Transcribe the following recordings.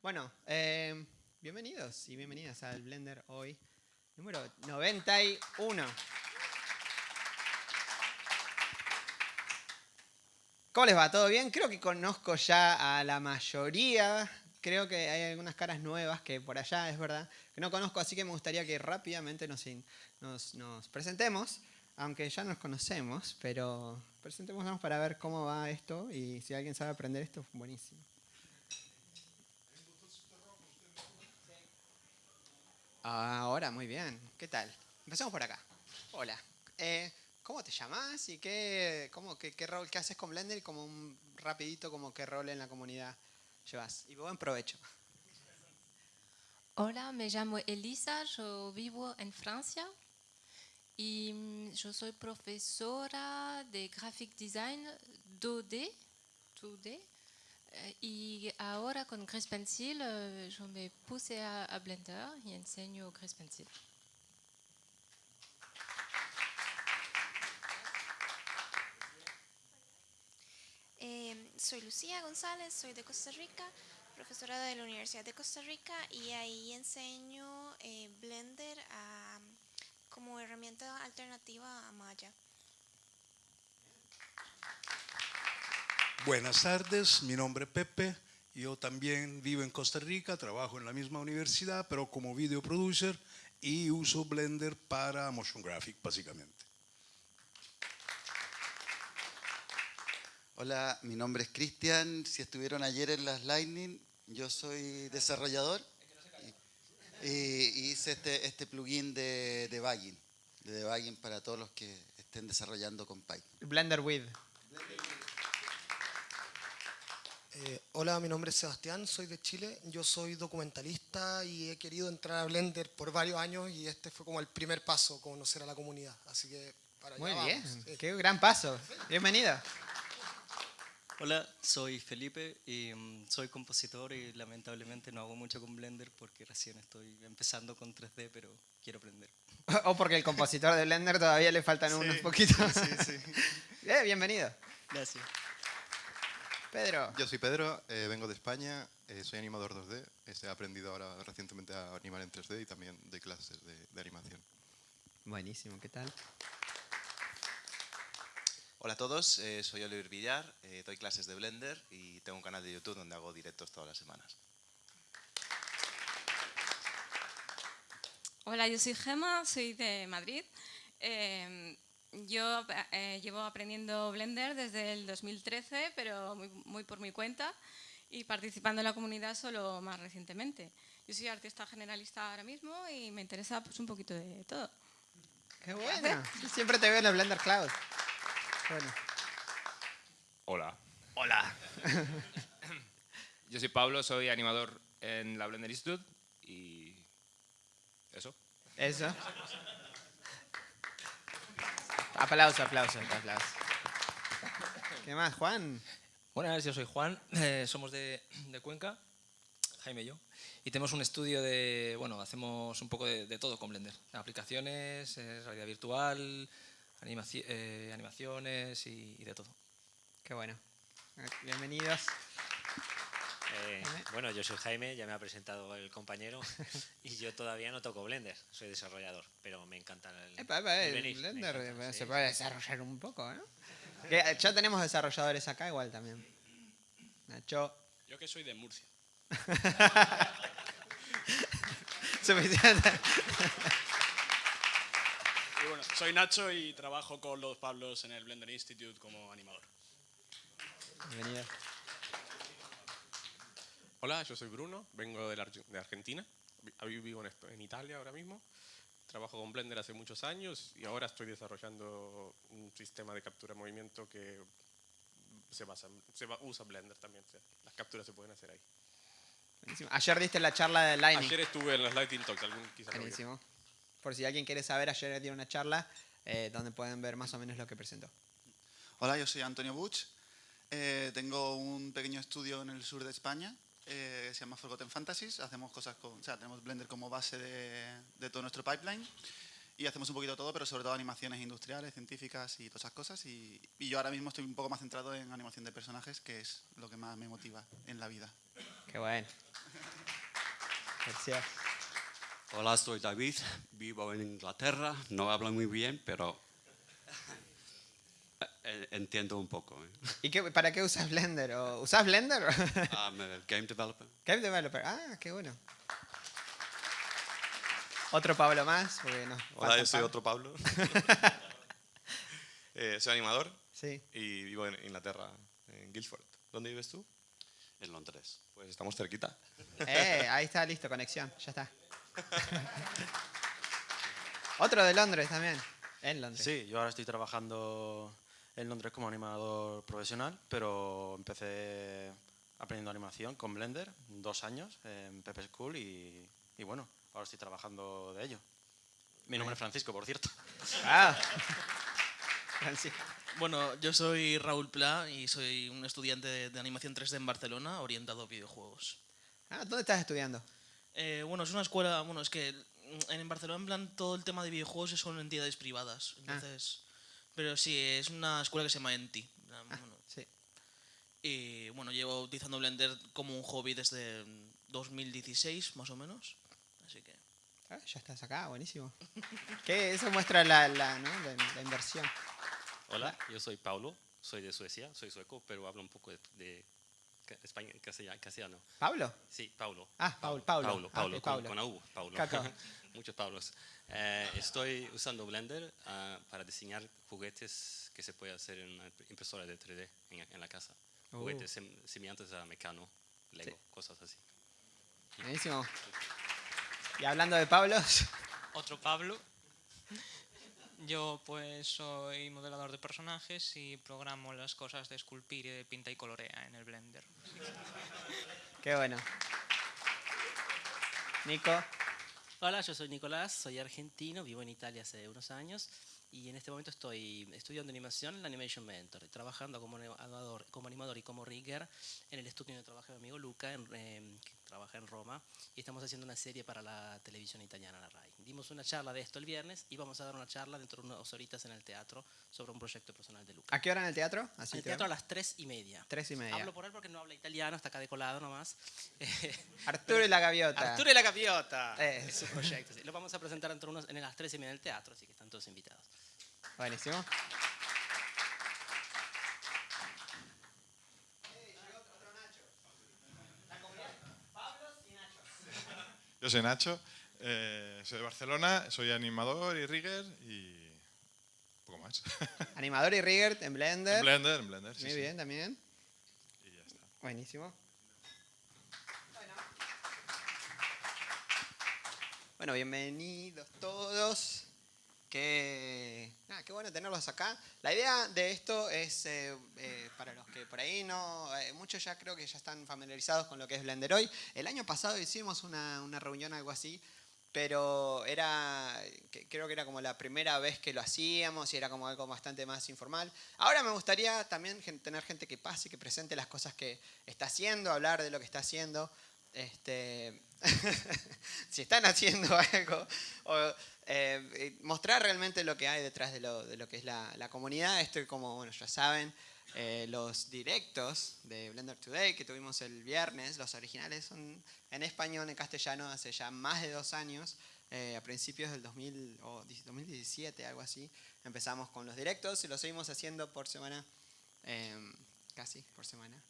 Bueno, eh, bienvenidos y bienvenidas al Blender hoy, número 91. ¿Cómo les va? ¿Todo bien? Creo que conozco ya a la mayoría. Creo que hay algunas caras nuevas que por allá, es verdad, que no conozco, así que me gustaría que rápidamente nos, nos, nos presentemos, aunque ya nos conocemos, pero presentémonos para ver cómo va esto y si alguien sabe aprender esto, buenísimo. Ahora, muy bien. ¿Qué tal? Empecemos por acá. Hola. Eh, ¿Cómo te llamas y qué, cómo, qué, qué, rol qué haces con Blender como un rapidito como qué rol en la comunidad llevas? Y buen provecho. Hola, me llamo Elisa, yo vivo en Francia y mm, yo soy profesora de Graphic Design 2D, 2D eh, y ahora con Grease Pencil eh, yo me puse a, a Blender y enseño Grease Pencil. Eh, soy Lucía González, soy de Costa Rica, profesora de la Universidad de Costa Rica y ahí enseño eh, Blender a, como herramienta alternativa a Maya. Buenas tardes, mi nombre es Pepe, yo también vivo en Costa Rica, trabajo en la misma universidad, pero como video producer y uso Blender para motion graphic básicamente. Hola, mi nombre es Cristian. Si estuvieron ayer en las Lightning, yo soy desarrollador y, y hice este, este plugin de debugging, de debugging para todos los que estén desarrollando con Python. Blender with. Eh, hola, mi nombre es Sebastián, soy de Chile. Yo soy documentalista y he querido entrar a Blender por varios años y este fue como el primer paso, conocer a la comunidad. Así que para allá Muy vamos. bien, Sí. qué gran paso. Bienvenido. Hola, soy Felipe y mm, soy compositor y lamentablemente no hago mucho con Blender porque recién estoy empezando con 3D, pero quiero aprender. O porque el compositor de Blender todavía le faltan unos poquitos. Sí, sí. Eh, bienvenido. Gracias. Pedro. Yo soy Pedro, eh, vengo de España, eh, soy animador 2D, este, he aprendido ahora recientemente a animar en 3D y también doy clases de, de animación. Buenísimo, ¿qué tal? Hola a todos, eh, soy Oliver Villar, eh, doy clases de Blender y tengo un canal de YouTube donde hago directos todas las semanas. Hola, yo soy Gema, soy de Madrid. Eh, yo eh, llevo aprendiendo Blender desde el 2013, pero muy, muy por mi cuenta y participando en la comunidad solo más recientemente. Yo soy artista generalista ahora mismo y me interesa pues, un poquito de todo. Qué bueno. Siempre te veo en el Blender Cloud. Bueno. Hola, Hola. yo soy Pablo, soy animador en la Blender Institute y eso. Eso. Aplauso, aplauso, aplauso. ¿Qué más, Juan? Buenas, yo soy Juan, eh, somos de, de Cuenca, Jaime y yo, y tenemos un estudio de, bueno, hacemos un poco de, de todo con Blender, aplicaciones, eh, realidad virtual, animaci- eh, animaciones y, y de todo. Qué bueno. Bienvenidos. Eh, bueno, yo soy Jaime, ya me ha presentado el compañero y yo todavía no toco Blender, soy desarrollador, pero me encanta el, Epa, epa, el el venir, me Blender encanta, eh, se sí, puede desarrollar un poco, ¿no? Que, eh, ya tenemos desarrolladores acá igual también. Nacho. Yo que soy de Murcia. Y bueno, soy Nacho y trabajo con los Pablos en el Blender Institute como animador. Bienvenido. Hola, yo soy Bruno, vengo de, la de Argentina, ahí vivo en, esto- en Italia ahora mismo. Trabajo con Blender hace muchos años y ahora estoy desarrollando un sistema de captura de movimiento que se, basa, se usa Blender también. o sea, las capturas se pueden hacer ahí. Buenísimo. Ayer diste la charla de Lightning. Ayer estuve en los Lighting Talks, algún quizás lo. Buenísimo. Por si alguien quiere saber, ayer dio una charla eh, donde pueden ver más o menos lo que presentó. Hola, yo soy Antonio Buch. Eh, tengo un pequeño estudio en el sur de España eh, que se llama Forgotten Fantasies. Hacemos cosas con, o sea, tenemos Blender como base de, de todo nuestro pipeline. y hacemos un poquito todo, pero sobre todo animaciones industriales, científicas y todas esas cosas. Y, y yo ahora mismo estoy un poco más centrado en animación de personajes, que es lo que más me motiva en la vida. Qué bueno. Gracias. Hola, soy David, vivo en Inglaterra, no hablo muy bien, pero entiendo un poco. ¿eh? ¿Y qué, para qué usas Blender? ¿O ¿Usas Blender? A game developer. Game developer. Ah, qué bueno. Otro Pablo más. porque nos Hola, yo soy Pablo. otro Pablo. Eh, soy animador Sí. y vivo en Inglaterra, en Guildford. ¿Dónde vives tú? En Londres. Pues estamos cerquita. Eh, ahí está, listo, conexión. Ya está. Otro de Londres también. En Londres. Sí, yo ahora estoy trabajando en Londres como animador profesional, pero empecé aprendiendo animación con Blender, dos años en Pepe School y, y bueno, ahora estoy trabajando de ello. Mi nombre es Francisco, por cierto. Ah. Francisco. Bueno, yo soy Raúl Pla y soy un estudiante de, de animación 3D en Barcelona, orientado a videojuegos. Ah, ¿dónde estás estudiando? Eh, bueno, es una escuela, bueno, es que en Barcelona en plan todo el tema de videojuegos son entidades privadas, Ah. Pero sí, es una escuela que se llama ENTI. en plan, bueno. Ah, sí. Y bueno, llevo utilizando Blender como un hobby desde 2016, más o menos. Así que... Ah, ya estás acá, buenísimo. Que eso muestra la, la, ¿no? la, la inversión. Hola, yo soy Paulo, soy de Suecia, soy sueco, pero hablo un poco de, de español, castellano. ¿Pablo? Sí, Paulo. Ah, Paul- Paulo. Paulo, Ah, Paulo, ok, con, AU, Paulo. Cacao. Muchos Paulos. Eh, estoy usando Blender ah, para diseñar juguetes que se puede hacer en una impresora de 3D en, en la casa. Oh. Juguetes sem- semejantes a Mecano, Lego, cosas así. Buenísimo. Y hablando de Pablos, Otro Pablo. Yo pues soy modelador de personajes y programo las cosas de esculpir y de pinta y colorea en el Blender. qué bueno. Nico. Hola, yo soy Nicolás, soy argentino, vivo en Italia hace unos años y en este momento estoy estudiando animación en la Animation Mentor, trabajando como animador, como animador y como rigger en el estudio donde trabaja mi amigo Luca, en, que trabaja en Roma, y estamos haciendo una serie para la televisión italiana, la RAI. Dimos una charla de esto el viernes y vamos a dar una charla dentro de unas horitas en el teatro sobre un proyecto personal de Luca. ¿A qué hora en el teatro? Así En el te teatro a las tres y media. Tres y media. Hablo por él porque no habla italiano, está acá de colado nomás. Arturo y la gaviota. Arturo y la gaviota. Eh. Es su proyecto. Lo vamos a presentar entre unos, en las tres y media del teatro, así que están todos invitados. Buenísimo. Yo soy Nacho, eh, soy de Barcelona, soy animador y rigger y poco más. Animador y rigger en Blender. En Blender, en Blender, sí, Muy sí. bien, también. Y ya está. Buenísimo. Bueno, bienvenidos todos. Qué, qué bueno tenerlos acá. La idea de esto es, eh, eh, para los que por ahí no, eh, muchos ya creo que ya están familiarizados con lo que es Blender hoy. El año pasado hicimos una, una reunión, algo así, pero era, creo que era como la primera vez que lo hacíamos y era como algo bastante más informal. Ahora me gustaría también tener gente que pase, que presente las cosas que está haciendo, hablar de lo que está haciendo. Este, si están haciendo algo, eh, eh, mostrar realmente lo que hay detrás de lo, de lo que es la, la comunidad. Esto como, bueno, ya saben, eh, los directos de Blender Today que tuvimos el viernes, los originales son en español, en castellano, hace ya más de dos años, eh, a principios del 2000, o 2017, algo así. Empezamos con los directos y los seguimos haciendo por semana, eh, casi por semana.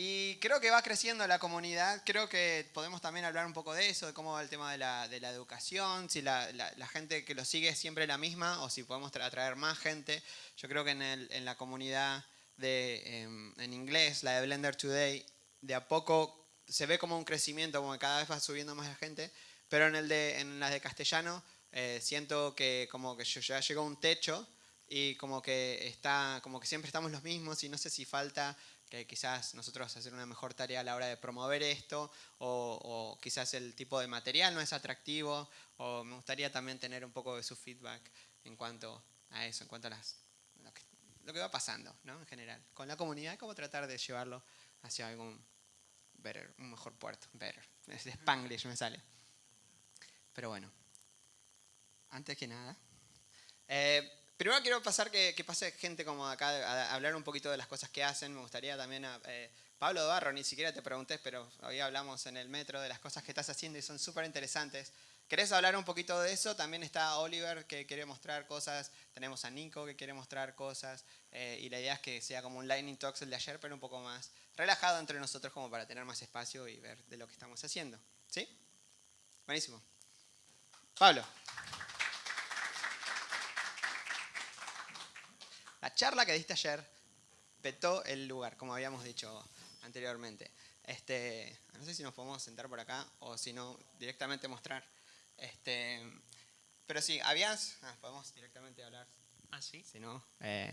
Y creo que va creciendo la comunidad, creo que podemos también hablar un poco de eso, de cómo va el tema de la, de la educación, si la, la- la gente que lo sigue es siempre la misma o si podemos tra- atraer más gente. Yo creo que en, el- en la comunidad de, em, en inglés, la de Blender Today, de a poco se ve como un crecimiento, como que cada vez va subiendo más la gente, pero en, el de, en la de castellano eh, siento que como que yo- ya llegó un techo y como que está como que siempre estamos los mismos y no sé si falta que quizás nosotros hacer una mejor tarea a la hora de promover esto o, quizás el tipo de material no es atractivo o me gustaría también tener un poco de su feedback en cuanto a eso, en cuanto a las, lo, que, lo que va pasando ¿no? en general con la comunidad, cómo tratar de llevarlo hacia algún better, un mejor puerto, better, es de Spanglish me sale. Pero bueno. antes que nada. Eh, primero quiero pasar que, pase gente como acá a, hablar un poquito de las cosas que hacen. Me gustaría también a eh, Pablo Barro, ni siquiera te pregunté, pero hoy hablamos en el metro de las cosas que estás haciendo y son súper interesantes. ¿Querés hablar un poquito de eso? También está Oliver que quiere mostrar cosas, tenemos a Nico que quiere mostrar cosas eh, y la idea es que sea como un Lightning Talks el de ayer, pero un poco más relajado entre nosotros como para tener más espacio y ver de lo que estamos haciendo. ¿Sí? Buenísimo. Pablo. La charla que diste ayer petó el lugar, como habíamos dicho anteriormente. Este, no sé si nos podemos sentar por acá o si no, directamente mostrar. Este, pero sí, habías. Ah, podemos directamente hablar. Ah, sí. Si no, eh,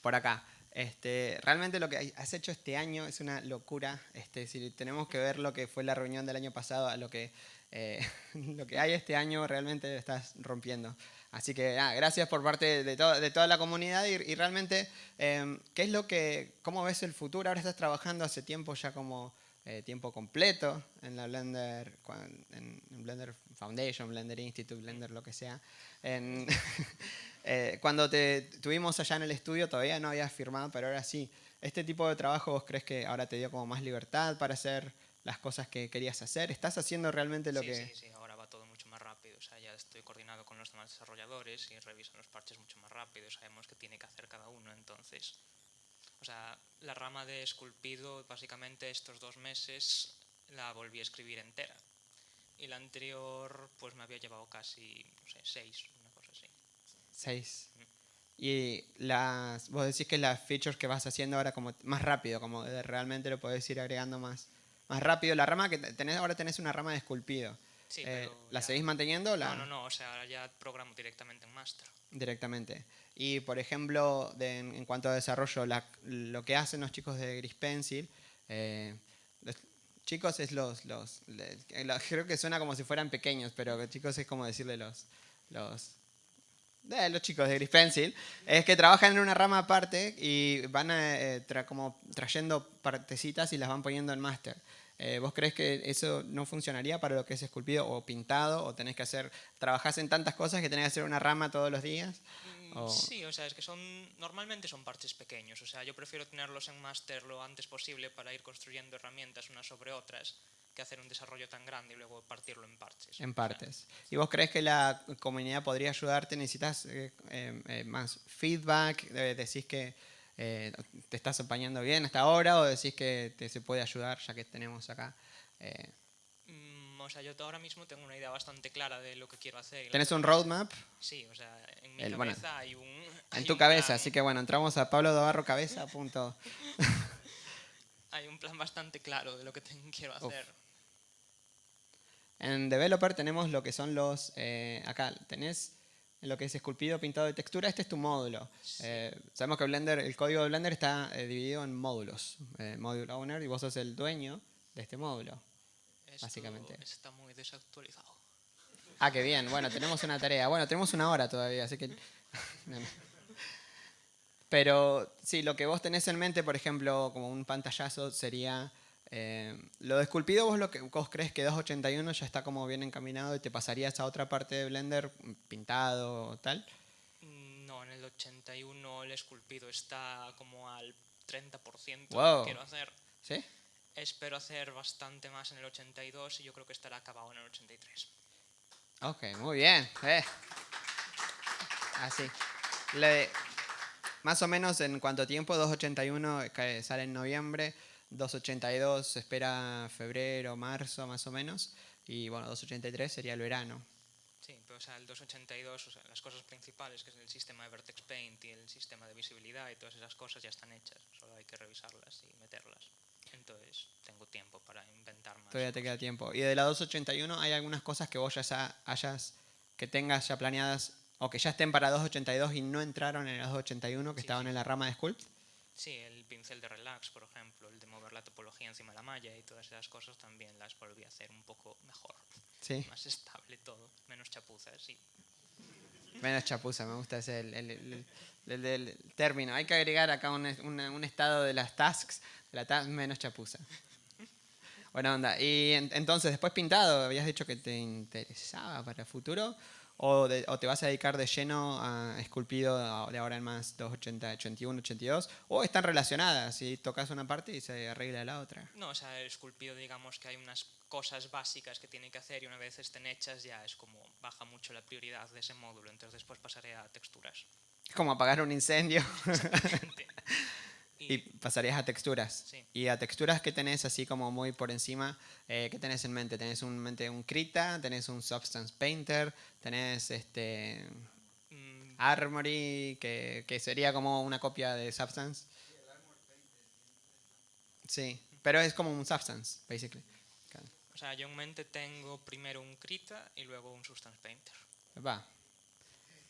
por acá. Este, realmente lo que has hecho este año es una locura. Este, si tenemos que ver lo que fue la reunión del año pasado a lo que, eh, lo que hay este año, realmente estás rompiendo. Así que ah, gracias por parte de, de, toda la comunidad y, y realmente, eh, ¿qué es lo que, cómo ves el futuro? Ahora estás trabajando hace tiempo ya como eh, tiempo completo en la Blender, en Blender Foundation, Blender Institute, Blender lo que sea. Eh, cuando te tuvimos allá en el estudio todavía no habías firmado, pero ahora sí. ¿Este tipo de trabajo vos crees que ahora te dio como más libertad para hacer las cosas que querías hacer? ¿Estás haciendo realmente lo sí, que...? Sí, sí, ahora va todo mucho más rápido. O sea, ya estoy coordinado con los demás desarrolladores y revisan los parches mucho más rápido. Sabemos qué tiene que hacer cada uno, entonces o sea, la rama de esculpido, básicamente estos dos meses la volví a escribir entera. Y la anterior, pues me había llevado casi, no sé, seis, una cosa así. Seis. Y las, vos decís que las features que vas haciendo ahora como más rápido, como realmente lo podés ir agregando más, más rápido. La rama que tenés, ahora tenés una rama de esculpido. Sí, eh, ¿La seguís manteniendo? La... No, no, no, o sea, ya programo directamente en master. Directamente. Y, por ejemplo, de, en, cuanto a desarrollo, la, lo que hacen los chicos de Gris Pencil, eh, los chicos es los, los, los, creo que suena como si fueran pequeños, pero chicos es como decirle los, los, eh, los chicos de Gris Pencil, es que trabajan en una rama aparte y van a, tra, como trayendo partecitas y las van poniendo en máster. Eh, ¿Vos crees que eso no funcionaría para lo que es esculpido o pintado? ¿O tenés que hacer, trabajás en tantas cosas que tenés que hacer una rama todos los días? ¿O? Sí, o sea, es que son, normalmente son parches pequeños. O sea, yo prefiero tenerlos en máster lo antes posible para ir construyendo herramientas unas sobre otras que hacer un desarrollo tan grande y luego partirlo en parches. En partes. O sea, ¿Y vos crees que la comunidad podría ayudarte? ¿Necesitas eh, eh, más feedback? ¿Decís que eh, te estás apañando bien hasta ahora o decís que te, se puede ayudar ya que tenemos acá? Eh... Mm, o sea, yo ahora mismo tengo una idea bastante clara de lo que quiero hacer. ¿Tenés un roadmap? Sí, o sea, en mi El, cabeza bueno, hay un... Hay en tu un cabeza, plan... así que bueno, entramos a Pablo Dobarro Cabeza, punto. hay un plan bastante claro de lo que quiero hacer. Uf. En Developer tenemos lo que son los... Eh, acá tenés en lo que es esculpido, pintado de textura, este es tu módulo. Eh, sabemos que Blender, el código de Blender está eh, dividido en módulos. Eh, módulo owner y vos sos el dueño de este módulo, Esto básicamente. está muy desactualizado. Ah, qué bien. Bueno, tenemos una tarea. Bueno, tenemos una hora todavía, así que... Pero sí, lo que vos tenés en mente, por ejemplo, como un pantallazo, sería... Eh, lo de esculpido, vos lo que vos crees que 281 ya está como bien encaminado y te pasarías a otra parte de Blender pintado o tal? No, en el 81 el esculpido está como al 30% wow. que quiero hacer. ¿Sí? Espero hacer bastante más en el 82 y yo creo que estará acabado en el 83. Ok, muy bien. Eh. Así. Le, más o menos en cuánto tiempo, 281 sale en noviembre. 282 se espera febrero, marzo más o menos, y bueno, 283 sería el verano. Sí, pero o sea, el 282, o sea, las cosas principales, que es el sistema de Vertex Paint y el sistema de visibilidad y todas esas cosas ya están hechas, solo hay que revisarlas y meterlas. Entonces, tengo tiempo para inventar más. Todavía te queda tiempo. Y de la 281 hay algunas cosas que vos ya hayas, que tengas ya planeadas o que ya estén para 282 y no entraron en la 281 que sí, estaban sí. en la rama de Sculpt. Sí, el pincel de relax, por ejemplo, el de mover la topología encima de la malla y todas esas cosas también las volví a hacer un poco mejor. Sí. Más estable todo, menos chapuza, sí. Menos chapuza, me gusta ese el, el, el, el término. Hay que agregar acá un, un, un, estado de las tasks, de la task menos chapuza. Buena onda. Y en, entonces, después pintado, habías dicho que te interesaba para el futuro. O, de- o te vas a dedicar de lleno a esculpido de ahora en más 280, 81, 82, o están relacionadas, si tocas una parte y se arregla la otra. No, o sea, el esculpido, digamos que hay unas cosas básicas que tiene que hacer y una vez estén hechas ya es como baja mucho la prioridad de ese módulo, entonces después pasaré a texturas. Es como apagar un incendio. y pasarías a texturas. Sí. Y a texturas que tenés así como muy por encima, eh, ¿qué tenés en mente? ¿Tenés en mente un Krita? ¿Tenés un Substance Painter? ¿Tenés este Mm. Armory, que, que sería como una copia de Substance? Sí, pero es como un Substance, basically. O sea, yo en mente tengo primero un Krita y luego un Substance Painter. Va.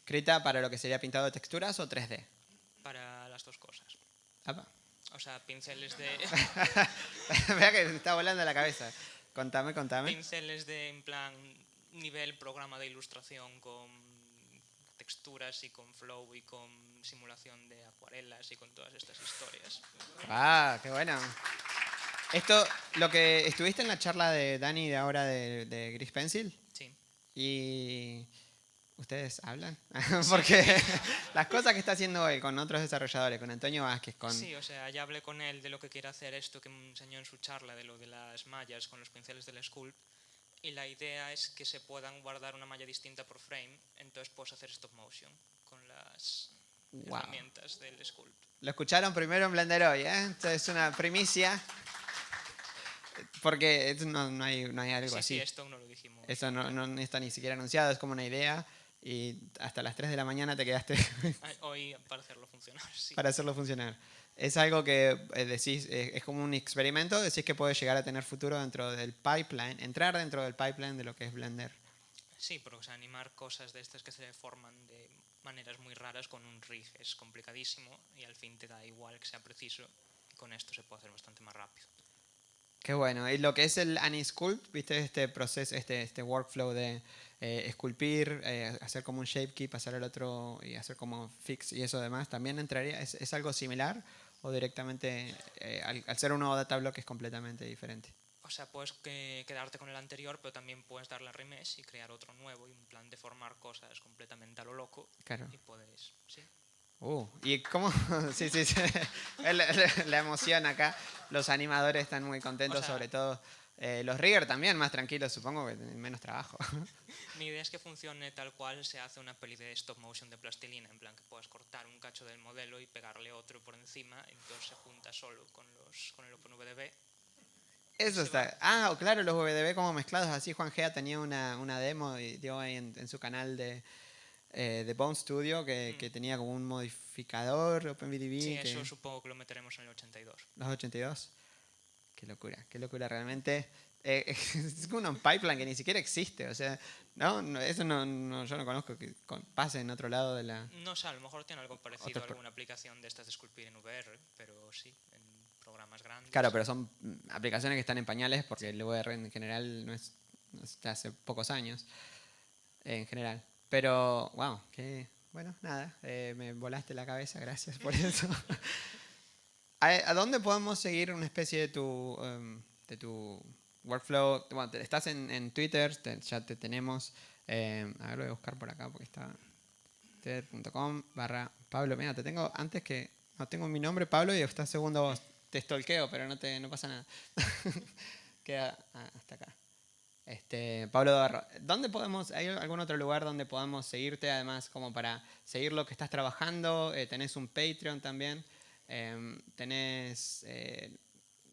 Krita para lo que sería pintado de texturas o 3D. Para las dos cosas. Apa. O sea, pinceles de... Vea que me está volando la cabeza. Contame, contame. pinceles de, en plan, nivel programa de ilustración con texturas y con flow y con simulación de acuarelas y con todas estas historias. Ah, qué bueno. Esto, lo que estuviste en la charla de Dani de ahora de, de Gris Pencil. Sí. Y ustedes hablan. Porque las cosas que está haciendo él con otros desarrolladores, con Antonio Vázquez, con. Sí, o sea, ya hablé con él de lo que quiere hacer esto que me enseñó en su charla, de lo de las mallas con los pinceles del Sculpt. Y la idea es que se puedan guardar una malla distinta por frame, entonces puedes hacer stop motion con las Wow. herramientas del Sculpt. Lo escucharon primero en Blender hoy, ¿eh? Esto es una primicia. Porque esto no, no hay, no hay algo Sí, así. sí, esto no lo dijimos. Eso no, no está ni siquiera anunciado, es como una idea. Y hasta las 3 de la mañana te quedaste Hoy para hacerlo funcionar, sí. para hacerlo funcionar. Es algo que eh, decís, eh, es como un experimento, decís que puede llegar a tener futuro dentro del pipeline, entrar dentro del pipeline de lo que es Blender. Sí, porque o sea, animar cosas de estas que se forman de maneras muy raras con un rig es complicadísimo y al fin te da igual que sea preciso y con esto se puede hacer bastante más rápido. Qué bueno. Y lo que es el Anisculpt, ¿viste? Este proceso, este, este workflow de eh, esculpir, eh, hacer como un shape key, pasar al otro y hacer como fix y eso demás, ¿también entraría? ¿Es, es algo similar? ¿O directamente, eh, al, al ser un nuevo data block, es completamente diferente? O sea, puedes que- quedarte con el anterior, pero también puedes darle a remesh y crear otro nuevo y en plan de formar cosas completamente a lo loco. Claro. Y puedes, sí. Uh, ¿y cómo? sí, sí, sí. La emoción acá. Los animadores están muy contentos, O sea- sobre todo. eh, los rigger también, más tranquilos, supongo, que menos trabajo. Mi idea es que funcione tal cual se hace una peli de stop motion de plastilina, en plan que puedas cortar un cacho del modelo y pegarle otro por encima, entonces se junta solo con, los, con el OpenVDB. Eso está. Ah, claro, los VDB como mezclados así. Juan Gea tenía una, una demo y dio ahí en, en su canal de, eh, de Bone Studio que, que tenía como un modificador OpenVDB. Mm. Sí, que, eso supongo que lo meteremos en el 82. Los 82. Qué locura, qué locura realmente. Eh, es como un pipeline que ni siquiera existe. O sea, no, no, eso no, no- yo no conozco que pase en otro lado de la. No sé, a lo mejor tiene algo parecido alguna aplicación de estas de esculpir en VR, pero sí, en programas grandes. Claro, pero son mm, aplicaciones que están en pañales porque el VR en general no es, no es de hace pocos años. En general. Pero, wow, que. Bueno, nada, eh, me volaste la cabeza, gracias por eso. ¿A, dónde podemos seguir una especie de tu, em, de tu workflow? Bueno, estás en, en Twitter, te- ya te tenemos. eh, a ver, lo voy a buscar por acá porque está. twitter.com barra Pablo. Mira, te tengo antes que. No tengo mi nombre, Pablo, y está segundo vos. Te stalkeo, pero no, te, no pasa nada. Queda ah, hasta acá. Este, Pablo Dobarro, ¿dónde podemos, hay algún otro lugar donde podamos seguirte, además, como para seguir lo que estás trabajando? Eh, tenés un Patreon también, em, tenés, eh,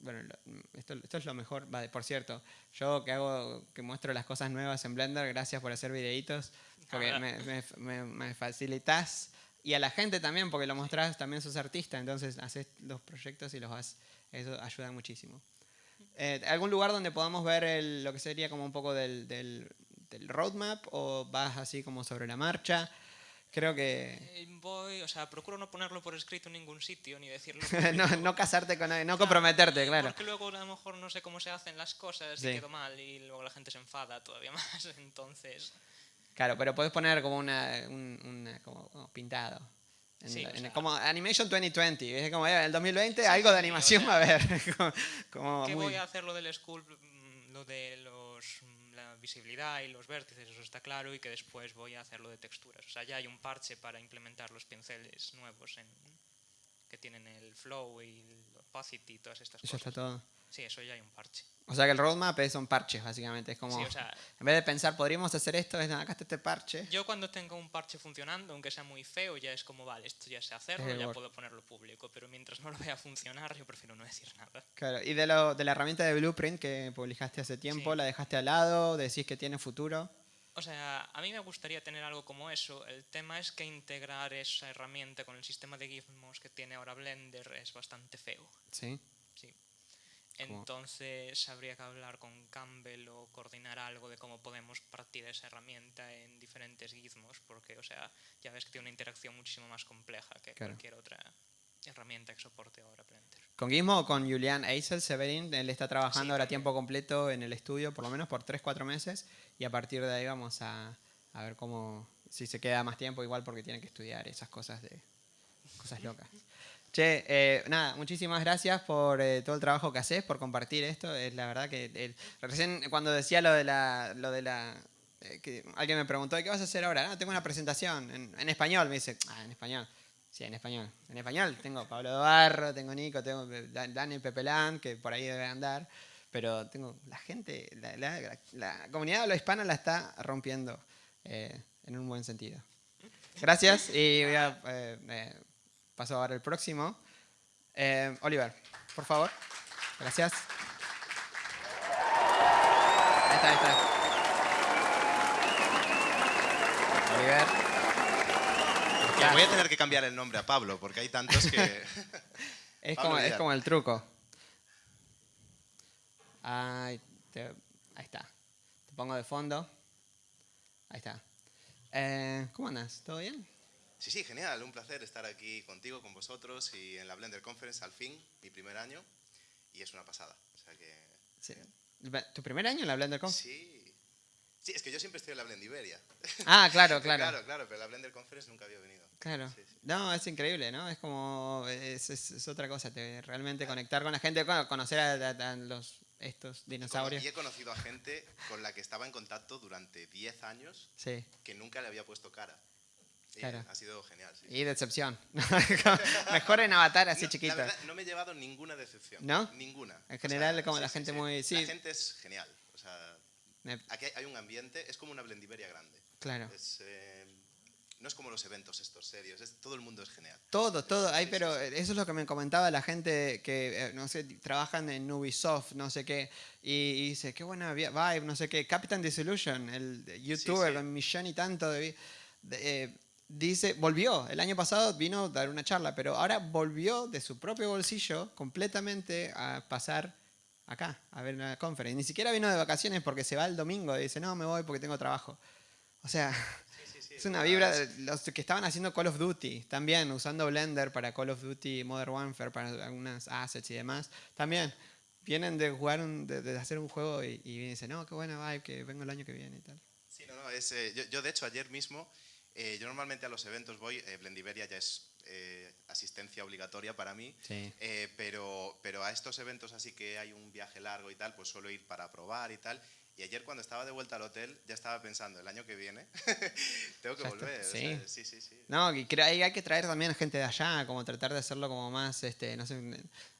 bueno, esto, esto es lo mejor, vale, por cierto, yo que hago, que muestro las cosas nuevas en Blender, gracias por hacer videitos, porque Ah. me, me, me, me facilitas, y a la gente también, porque lo mostrás, también sos artista, entonces haces los proyectos y los vas, eso ayuda muchísimo. Eh, ¿Algún lugar donde podamos ver el- lo que sería como un poco del, del, del roadmap o vas así como sobre la marcha? Creo que Eh, Voy, o sea, procuro no ponerlo por escrito en ningún sitio ni decirlo. no, no casarte con nadie, no comprometerte, claro. Porque luego a lo mejor no sé cómo se hacen las cosas Sí. y quedo mal y luego la gente se enfada todavía más. Entonces, Claro, pero puedes poner como una, un una- como, como pintado. En Sí, o en- sea- como Animation 2020, es como eh, el 2020 algo de animación va a haber. como como que muy- voy a hacer lo del school, mm, lo de los, mm, la visibilidad y los vértices, eso está claro, y que después voy a hacerlo de texturas. O sea, ya hay un parche para implementar los pinceles nuevos en, que tienen el flow y el opacity y todas estas Eso cosas. está todo. Sí, eso ya hay un parche. O sea que el roadmap es- son parches, básicamente. Es como, Sí, o sea- en vez de pensar, podríamos hacer esto, es, "No, acá está este parche. Yo cuando tengo un parche funcionando, aunque sea muy feo, ya es como, vale, esto ya sé hacerlo, ya puedo ponerlo público, pero mientras no lo vea funcionar, yo prefiero no decir nada. Claro, y de, lo, de la herramienta de Blueprint que publicaste hace tiempo, Sí. la dejaste al lado, decís que tiene futuro. O sea, a mí me gustaría tener algo como eso. El tema es que integrar esa herramienta con el sistema de gizmos que tiene ahora Blender es bastante feo. Sí. Sí. Entonces habría que hablar con Campbell o coordinar algo de cómo podemos partir esa herramienta en diferentes gizmos, porque, o sea, ya ves que tiene una interacción muchísimo más compleja que Claro. cualquier otra herramienta que soporte ahora Blender. Con Gizmo o con Julian Eisel Severin, él está trabajando Sí, ahora tiempo completo en el estudio, por lo menos por 3-4 meses, y a partir de ahí vamos a, a ver cómo, si se queda más tiempo, igual porque tiene que estudiar esas cosas de cosas locas. Che, eh, nada, muchísimas gracias por eh, todo el trabajo que haces, por compartir esto. Es la verdad que el- recién cuando decía lo de la, lo de la eh, alguien me preguntó, ¿qué vas a hacer ahora? No, tengo una presentación en, español, me dice, ah, en español. Sí, en español. En español tengo Pablo Barro, tengo Nico, tengo Dan- Dani Pepelán, que por ahí debe andar. Pero tengo la gente, la, comunidad de lo hispana la está rompiendo eh, en un buen sentido. Gracias y voy a eh, eh, paso ahora al próximo. Eh, Oliver, por favor. Gracias. Ahí está, ahí está. Oliver. Voy a tener que cambiar el nombre a Pablo, porque hay tantos que... Es como, es Villar. como el truco. Ahí, te- ahí está. Te pongo de fondo. Ahí está. Eh, ¿Cómo andas? ¿Todo bien? Sí, sí, genial. Un placer estar aquí contigo, con vosotros y en la Blender Conference al fin, mi primer año. Y es una pasada. O sea que... Sí. ¿Tu primer año en la Blender Conf? Sí. Sí, es que yo siempre estoy en la Blendiveria. Ah, claro, claro. claro, claro, pero la Blender Conference nunca había venido. Claro. No, es increíble, ¿no? Es como. Es, es- es otra cosa. Te, realmente conectar con la gente, conocer a, a- a los, estos dinosaurios. Y he conocido a gente con la que estaba en contacto durante 10 años Sí. que nunca le había puesto cara. Y Claro. Ha sido genial. sí. Y decepción. Mejor en Avatar así No, chiquito. La verdad, no me he llevado ninguna decepción. ¿No? Ninguna. En O general, sea, como sí, la sí, gente sí. muy. Sí, La gente es genial. O sea, aquí hay un ambiente, es como una Blendiveria grande. Claro. Es, eh, no es como los eventos estos serios, es, todo el mundo es genial. Todo, todo. Hay, pero eso es lo que me comentaba la gente que, eh, no sé, trabajan en Ubisoft, no sé qué, y, y dice, qué buena vi- vibe, no sé qué. Captain Disillusion, el youtuber con un millón y tanto de... de, eh, dice, volvió, el año pasado vino a dar una charla, pero ahora volvió de su propio bolsillo completamente a pasar acá, a ver una conferencia. Ni siquiera vino de vacaciones porque se va el domingo y dice, no, me voy porque tengo trabajo. O sea, es una vibra los que estaban haciendo Call of Duty, también usando Blender para Call of Duty Modern Warfare, para algunas assets y demás. También vienen de jugar, un- de, de hacer un juego y, y dicen, no, qué buena vibe, que vengo el año que viene y tal. Sí, no, no, es, eh, yo, yo, de hecho ayer mismo, eh, yo normalmente a los eventos voy, eh, Blendiveria ya es eh, asistencia obligatoria para mí, Sí. pero, pero a estos eventos así que hay un viaje largo y tal, pues suelo ir para probar y tal. Y ayer cuando estaba de vuelta al hotel ya estaba pensando, el año que viene tengo que volver. o sí. sea, sí, sí, sí. No, y creo ahí hay que traer también gente de allá, como tratar de hacerlo como más, este, no sé,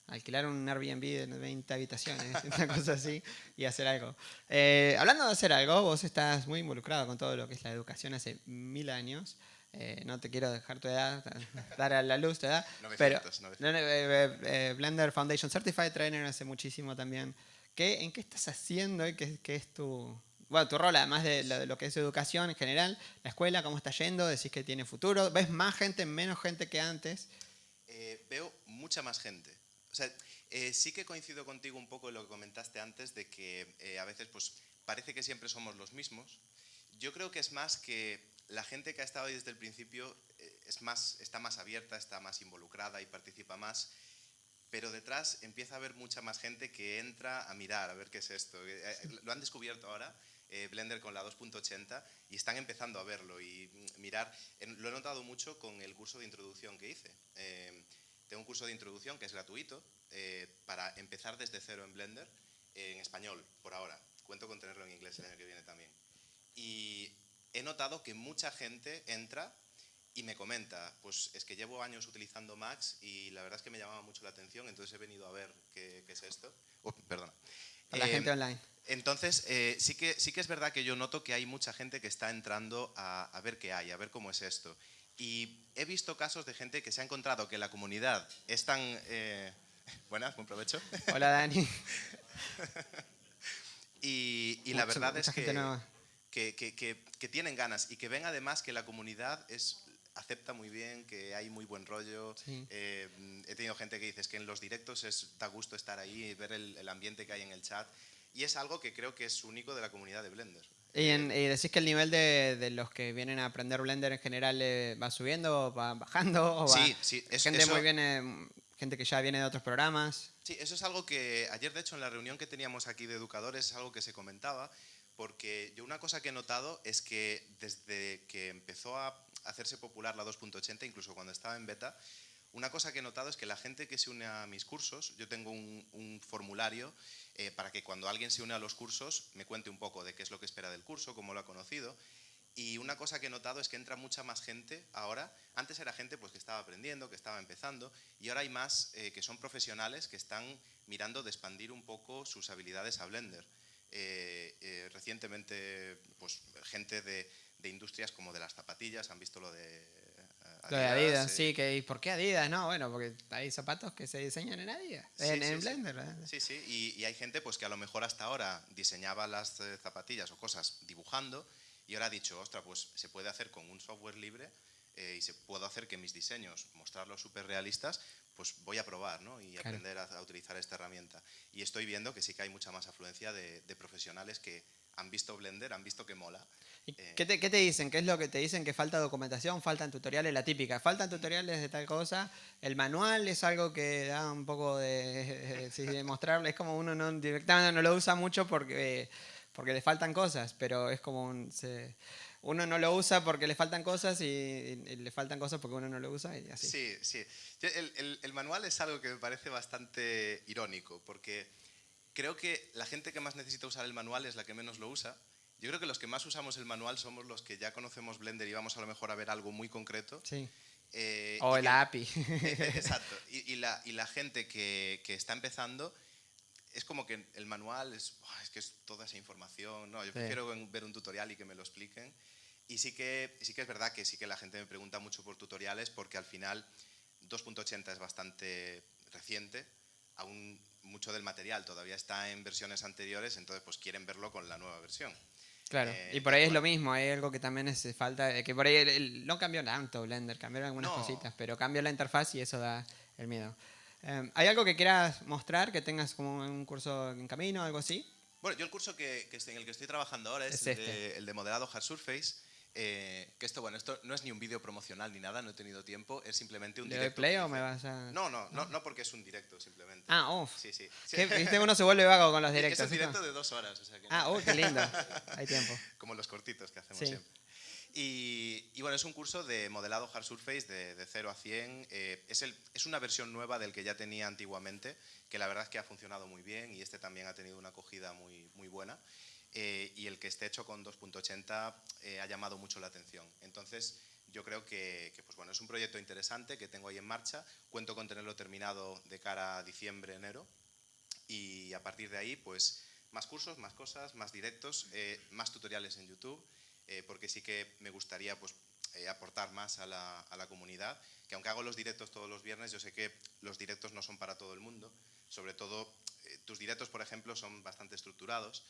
alquilar un Airbnb de 20 habitaciones, una cosa así, y hacer algo. Eh, hablando de hacer algo, vos estás muy involucrado con todo lo que es la educación hace mil años. Eh, no te quiero dejar tu edad, dar a la luz tu edad, 900, pero 900. no, no, eh, eh, Blender Foundation Certified Trainer hace muchísimo también. ¿Qué, ¿En qué estás haciendo y qué, qué es tu, bueno, tu rol, además de lo, de lo que es educación en general, la escuela, cómo está yendo, decís que tiene futuro, ves más gente, menos gente que antes. Eh, veo mucha más gente. Eh, sí que coincido contigo un poco en lo que comentaste antes de que eh, a veces pues parece que siempre somos los mismos. Yo creo que es más que la gente que ha estado ahí desde el principio eh, es más, está más abierta, está más involucrada y participa más. Pero detrás empieza a haber mucha más gente que entra a mirar, a ver qué es esto. Lo han descubierto ahora, eh, Blender con la 2.80, y están empezando a verlo y mirar. Lo he notado mucho con el curso de introducción que hice. Tengo un curso de introducción que es gratuito eh, para empezar desde cero en Blender, eh, en español, por ahora. cuento con tenerlo en inglés el año que viene también. Y he notado que mucha gente entra y me comenta, pues es que llevo años utilizando Max y la verdad es que me llamaba mucho la atención, entonces he venido a ver qué, qué es esto. Oh, perdona. Para la Eh, gente online. Entonces, eh, sí, que, sí que es verdad que yo noto que hay mucha gente que está entrando a, a ver qué hay, a ver cómo es esto. Y he visto casos de gente que se ha encontrado que la comunidad es tan... eh, buenas, buen provecho. Hola, Dani. y, y la verdad es que, que, que- que- que tienen ganas y que ven además que la comunidad es acepta muy bien, que hay muy buen rollo. Sí. Eh, he tenido gente que dice "Es que en los directos es, da gusto estar ahí y ver el, el ambiente que hay en el chat. Y es algo que creo que es único de la comunidad de Blender. Y, en- y decís que el nivel de, de los que vienen a aprender Blender en general eh, va subiendo, va bajando, o va- Sí, sí, es- gente eso- muy bien, eh, gente que ya viene de otros programas. Sí, eso es algo que ayer, de hecho, en la reunión que teníamos aquí de educadores, es algo que se comentaba, porque yo una cosa que he notado es que desde que empezó a hacerse popular la 2.80, incluso cuando estaba en beta, una cosa que he notado es que la gente que se une a mis cursos, yo tengo un, formulario eh, para que cuando alguien se une a los cursos me cuente un poco de qué es lo que espera del curso, cómo lo ha conocido. Y una cosa que he notado es que entra mucha más gente ahora. Antes era gente pues, que estaba aprendiendo, que estaba empezando, y ahora hay más eh, que son profesionales que están mirando de expandir un poco sus habilidades a Blender. Eh, recientemente, pues, gente de, de industrias como de las zapatillas han visto lo de Lo de Adidas, eh, sí, que ¿y por qué Adidas? No, bueno, porque hay zapatos que se diseñan en Adidas, Sí, en, sí, en sí. Blender. Sí, sí, y, y hay gente pues, que a lo mejor hasta ahora diseñaba las eh, zapatillas o cosas dibujando y ahora ha dicho, ostra, pues se puede hacer con un software libre eh, y se puedo hacer que mis diseños, mostrarlos súper realistas, pues voy a probar ¿no? y Claro. aprender a, a utilizar esta herramienta. Y estoy viendo que sí que hay mucha más afluencia de, de profesionales que han visto Blender, han visto que mola. Eh, ¿Qué te, qué te dicen? ¿Qué es lo que te dicen? ¿Que falta documentación? ¿Faltan tutoriales? La típica. ¿Faltan tutoriales de tal cosa? ¿El manual es algo que da un poco de, sí, de mostrarle? Es como uno no, directamente no lo usa mucho porque, porque le faltan cosas, pero es como un... se- uno no lo usa porque le faltan cosas y, y le faltan cosas porque uno no lo usa y así. Sí, sí. El, el- el manual es algo que me parece bastante irónico, porque creo que la gente que más necesita usar el manual es la que menos lo usa. Yo creo que los que más usamos el manual somos los que ya conocemos Blender y vamos a lo mejor a ver algo muy concreto. Sí. Eh, O que- API. Eh, Exacto. Y, y la, y la gente que, que está empezando es como que el manual es, "Buah, es que es toda esa información. No, yo Sí. prefiero ver un tutorial y que me lo expliquen. Y sí que, sí que es verdad que sí que la gente me pregunta mucho por tutoriales porque al final 2.80 es bastante reciente, aún mucho del material todavía está en versiones anteriores, entonces pues quieren verlo con la nueva versión. Claro, Eh, y por ahí es lo mismo, hay algo que también hace falta, eh, que por ahí el- el- no cambió tanto Blender, cambiaron algunas No. cositas, pero cambió la interfaz y eso da el miedo. Eh, ¿Hay algo que quieras mostrar, que tengas como un curso en camino, algo así? Bueno, yo el curso que, que en el que estoy trabajando ahora es, Es el, este. de, el de modelado Hard Surface. Eh, que esto, bueno, esto no es ni un vídeo promocional ni nada, no he tenido tiempo, es simplemente un ¿Le doy directo. play que o me vas a...? No, no, no, no porque es un directo simplemente. Ah, uff. Sí, sí. ¿Qué? ¿Viste? Uno se vuelve vago con los directos, Es un directo de dos horas. O sea que Ah, no. uy, qué lindo. Hay tiempo. Como los cortitos que hacemos Sí. siempre. Y, y bueno, es un curso de modelado Hard Surface de, de 0 a 100. eh, es, el, es una versión nueva del que ya tenía antiguamente, que la verdad es que ha funcionado muy bien y este también ha tenido una acogida muy, muy buena. Eh, y el que esté hecho con 2.80 eh, ha llamado mucho la atención. Entonces, yo creo que, que, pues bueno, es un proyecto interesante que tengo ahí en marcha. Cuento con tenerlo terminado de cara a diciembre, enero. Y a partir de ahí, pues más cursos, más cosas, más directos, eh, más tutoriales en YouTube, porque sí que me gustaría pues, aportar más a la, a la comunidad, que aunque hago los directos todos los viernes, yo sé que los directos no son para todo el mundo, sobre todo tus directos, por ejemplo, son bastante estructurados,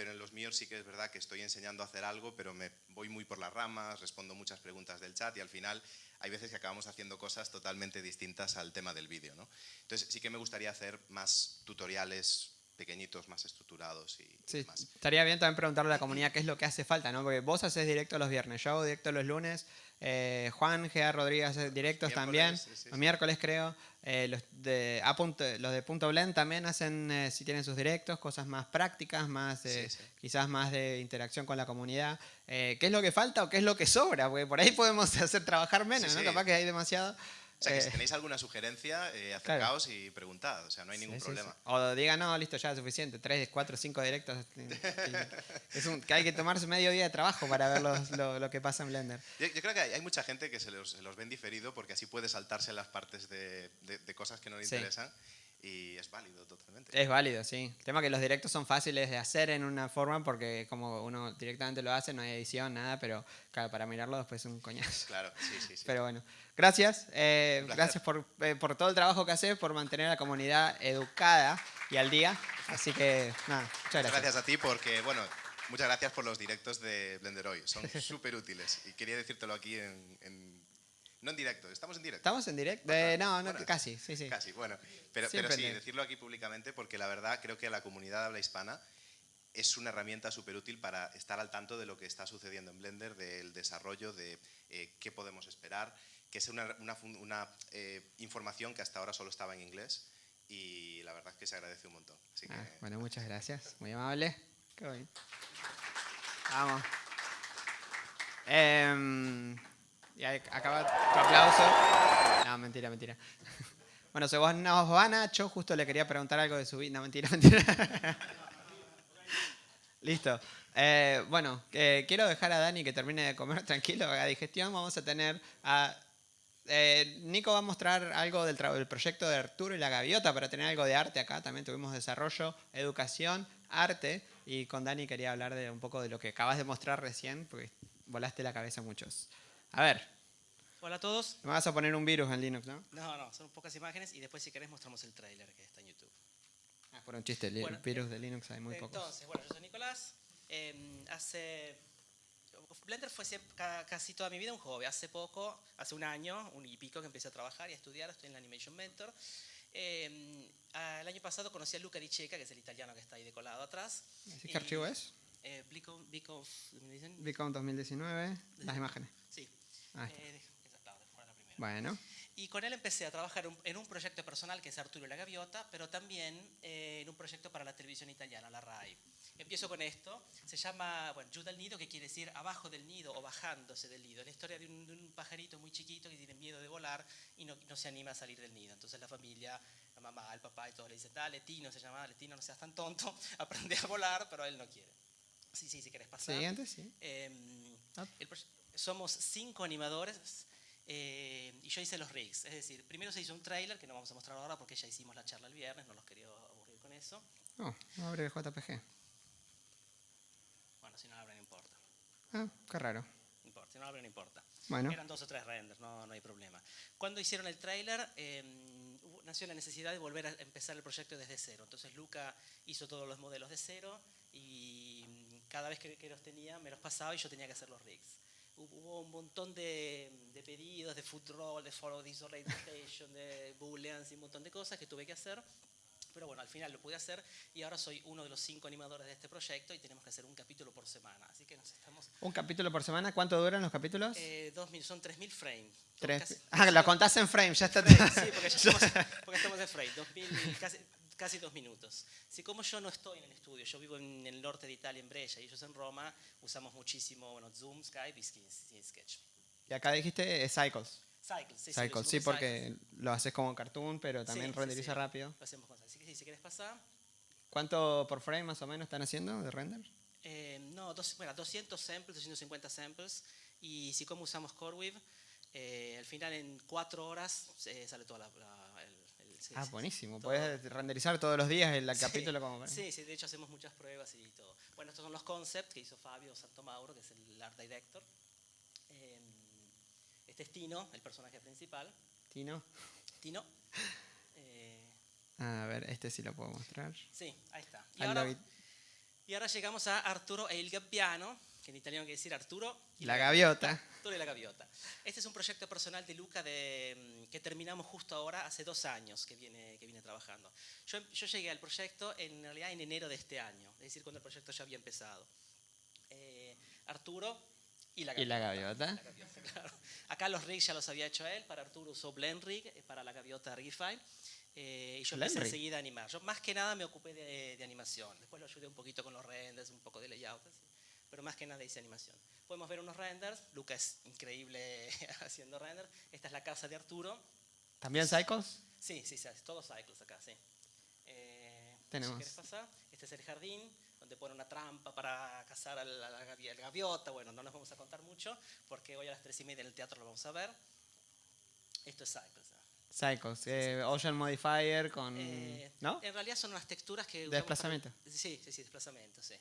pero en los míos sí que es verdad que estoy enseñando a hacer algo, pero me voy muy por las ramas, respondo muchas preguntas del chat y al final hay veces que acabamos haciendo cosas totalmente distintas al tema del vídeo. ¿no? Entonces sí que me gustaría hacer más tutoriales pequeñitos, más estructurados y Sí, más. estaría bien también preguntarle a la comunidad qué es lo que hace falta, ¿no? Porque vos haces directo los viernes, yo hago directo los lunes, eh, Juan G.A. Rodríguez hace directos también, sí, sí, los miércoles creo, eh, los, de, a punto- los de Punto Blend también hacen, eh, si tienen sus directos, cosas más prácticas, más eh, Sí, sí. quizás más de interacción con la comunidad. Eh, ¿Qué es lo que falta o qué es lo que sobra? Porque por ahí podemos hacer trabajar menos, Sí, ¿no? Capaz que hay demasiado. O sea, que si Eh, tenéis alguna sugerencia, eh, acercaos y preguntad. O sea, no hay ningún Sí, sí, problema. sí. O diga, no, listo, ya es suficiente. Tres, cuatro, cinco directos. Es un- que hay que tomarse medio día de trabajo para ver los- lo, lo que pasa en Blender. Yo, yo creo que hay, hay mucha gente que se los, se los ven diferido porque así puede saltarse las partes de, de- de cosas que no le Sí. interesan y es válido totalmente. Es válido, sí. El tema es que los directos son fáciles de hacer en una forma porque como uno directamente lo hace, no hay edición, nada, pero claro, para mirarlo después es un coñazo. Claro, sí, sí, sí. Pero bueno, gracias. eh, gracias por, eh, por todo el trabajo que haces, por mantener a la comunidad educada y al día. Así que, nada, muchas gracias. gracias a ti porque, bueno, muchas gracias por los directos de Blender hoy. Son súper útiles y quería decírtelo aquí en, en- No en directo, estamos en directo. ¿Estamos en directo? Eh, no, no, casi, sí, sí. Casi, bueno. Pero, pero sí, decirlo aquí públicamente porque la verdad creo que la comunidad habla hispana es una herramienta súper útil para estar al tanto de lo que está sucediendo en Blender, del desarrollo, de eh, qué podemos esperar, que es una, una una, eh, información que hasta ahora solo estaba en inglés y la verdad es que se agradece un montón. Así que, Ah, bueno, muchas gracias. Muy amable. Qué bien. Vamos. Em, y ahí acaba tu aplauso. No, mentira, mentira. Bueno, se vos nos va, Nacho. Justo le quería preguntar algo de su vida. No, mentira, mentira. Listo. Eh, bueno, eh, quiero dejar a Dani que termine de comer tranquilo, haga digestión. Vamos a tener a. eh, Nico va a mostrar algo del, del proyecto de Arturo y la Gaviota para tener algo de arte acá. También tuvimos desarrollo, educación, arte. Y con Dani quería hablar de un poco de lo que acabas de mostrar recién, porque volaste la cabeza a muchos. A ver, Hola a todos. me vas a poner un virus en Linux, ¿no? No, no, son pocas imágenes y después si querés mostramos el tráiler que está en YouTube. Ah, por un chiste, el Bueno, virus de Linux hay muy pocos. Entonces, bueno, yo soy Nicolás. eh, hace. Blender fue casi toda mi vida un hobby. Hace poco, hace un año, un y pico que empecé a trabajar y a estudiar, estoy en la Animation Mentor. Eh, ah, el año pasado conocí a Luca Di Checa, que es el italiano que está ahí decolado atrás. ¿Ese Y, qué archivo es? Eh, Blico- Blico- ¿me dicen? Vicom 2019, las imágenes. Sí. Ah, está. Eh, fue la primera. Bueno, Y con él empecé a trabajar en un proyecto personal que es Arturo y la Gaviota, pero también eh, en un proyecto para la televisión italiana, la RAI. Empiezo con esto, se llama, bueno, Giù dal nido, que quiere decir abajo del nido o bajándose del nido. Es la historia de un, de un pajarito muy chiquito que tiene miedo de volar y no, no se anima a salir del nido. Entonces la familia, la mamá, el papá y todos le dicen, dale, Tino, se llama, dale, Tino, no seas tan tonto, aprende a volar, pero él no quiere. Sí, sí, si querés pasar. Siguiente, sí. Em, el somos cinco animadores eh, y yo hice los rigs. Es decir, primero se hizo un trailer que no vamos a mostrar ahora porque ya hicimos la charla el viernes, no los quería aburrir con eso. oh, no abre el JPG. Si no abre no importa. Ah, qué raro. No importa, si no abre no importa. Bueno. Eran dos o tres renders, no, no hay problema. Cuando hicieron el trailer, em, hubo- nació la necesidad de volver a empezar el proyecto desde cero. Entonces Luca hizo todos los modelos de cero y mm, cada vez que, que los tenía me los pasaba y yo tenía que hacer los rigs. Hubo un montón de, de pedidos, de food roll, de follow this orientation, de booleans y un montón de cosas que tuve que hacer. Pero bueno, al final lo pude hacer y ahora soy uno de los cinco animadores de este proyecto y tenemos que hacer un capítulo por semana. Así que nos estamos... Un capítulo por semana, ¿cuánto duran los capítulos? Eh, dos mil, son 3.000 frames. Tres. casi- ah, lo contás en frame, ya está. Sí, porque, ya estamos, porque estamos en frame, 2000, casi, casi dos minutos. Si como yo no estoy en el estudio, yo vivo en el norte de Italia, en Brescia, y ellos en Roma, usamos muchísimo bueno, Zoom, Skype y Sketch. Y acá dijiste eh, Cycles. Cycles, sí, sí, Cycles, lo sí, usamos porque lo haces como cartoon, pero también Sí, sí, renderiza sí. rápido. Lo hacemos con Así que sí, si quieres pasar. ¿Cuánto por frame más o menos están haciendo de render? Eh, no, dos, bueno, 200 samples, 250 samples. Y si como usamos CoreWeave, eh, al final en cuatro horas eh, sale toda la... la- el- el- sí, Ah, sí, buenísimo. todo. Puedes renderizar todos los días el Sí, capítulo como... Sí, sí, de hecho hacemos muchas pruebas y todo. Bueno, estos son los concepts que hizo Fabio Santomauro, que es el art director. Este es Tino, el personaje principal. Tino. Tino. Eh, A ver, este sí lo puedo mostrar. sí, ahí está. Y ahora, y ahora llegamos a Arturo e il Gabbiano, que en italiano quiere decir Arturo y La gaviota. Arturo y la gaviota. Este es un proyecto personal de Luca de, mm, que terminamos justo ahora, hace dos años que viene, que viene trabajando. Yo, yo llegué al proyecto en realidad en enero de este año, es decir, cuando el proyecto ya había empezado. Eh, Arturo y la Y la gaviota. gaviota. La gaviota, claro. Acá los rigs ya los había hecho él, para Arturo usó Blend Rig, eh, para la gaviota Rigify. eh, y yo Blend empecé Rig. enseguida a animar. Yo más que nada me ocupé de, de animación. Después lo ayudé un poquito con los renders, un poco de layout, así. pero más que nada hice animación. Podemos ver unos renders. Luca es increíble haciendo renders. Esta es la casa de Arturo. ¿También Cycles? Sí, sí, sí, todos cycles acá, sí. Eh, Tenemos. Si pasar, este es el jardín donde pone una trampa para cazar a la, a la gaviota. Bueno, no nos vamos a contar mucho porque hoy a las tres y media en el teatro lo vamos a ver. Esto es cycles. ¿no? Cycles. eh, Ocean Modifier con... Eh, ¿No? En realidad son unas texturas que... Desplazamiento. para- Sí, sí, sí, desplazamiento, sí.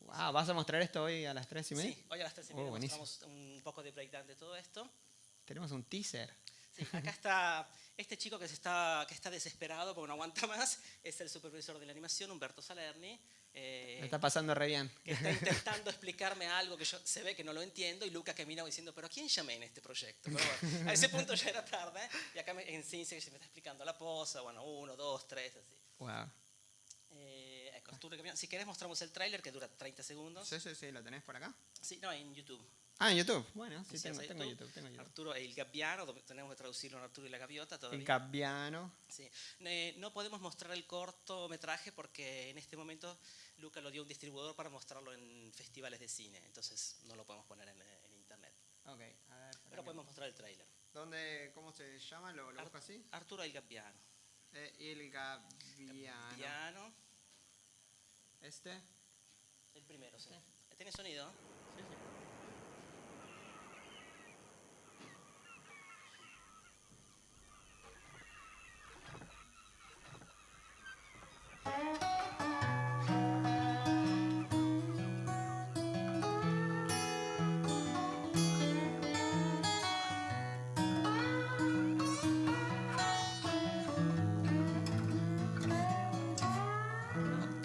Wow, ¿vas a mostrar esto hoy a las 3 y media? Sí, hoy a las tres y Oh, media buenísimo. mostramos un poco de breakdown de todo esto. Tenemos un teaser. Sí, acá está este chico que, se está, que está desesperado porque no aguanta más. Es el supervisor de la animación, Humberto Salerni. Eh, Me está pasando re bien. que está intentando explicarme algo que yo se ve que no lo entiendo y Luca que mira diciendo, pero ¿a quién llamé en este proyecto? Bueno, a ese punto ya era tarde y acá me, en Cince se me está explicando la posa, bueno, uno, dos, tres, así. Wow. Eh, ecco, Gabbiano. si querés mostramos el tráiler que dura 30 segundos. Sí, sí, sí, ¿lo tenés por acá? Sí, no, en YouTube. Ah, en YouTube. Bueno, sí, tengo, tengo YouTube. YouTube, tengo YouTube. Arturo e il Gabbiano, tenemos que traducirlo en Arturo y la Gaviota todavía. El Gabbiano. Sí. Eh, no podemos mostrar el cortometraje porque en este momento Luca lo dio a un distribuidor para mostrarlo en festivales de cine, entonces no lo podemos poner en, en internet. Ok, a ver. Pero podemos mostrar el tráiler. ¿Dónde, cómo se llama? ¿Lo, lo Ar- busco así? Arturo el Gabbiano. Eh. Gabbiano. ¿Este? El primero, sí. ¿Tiene sonido? Sí, sí.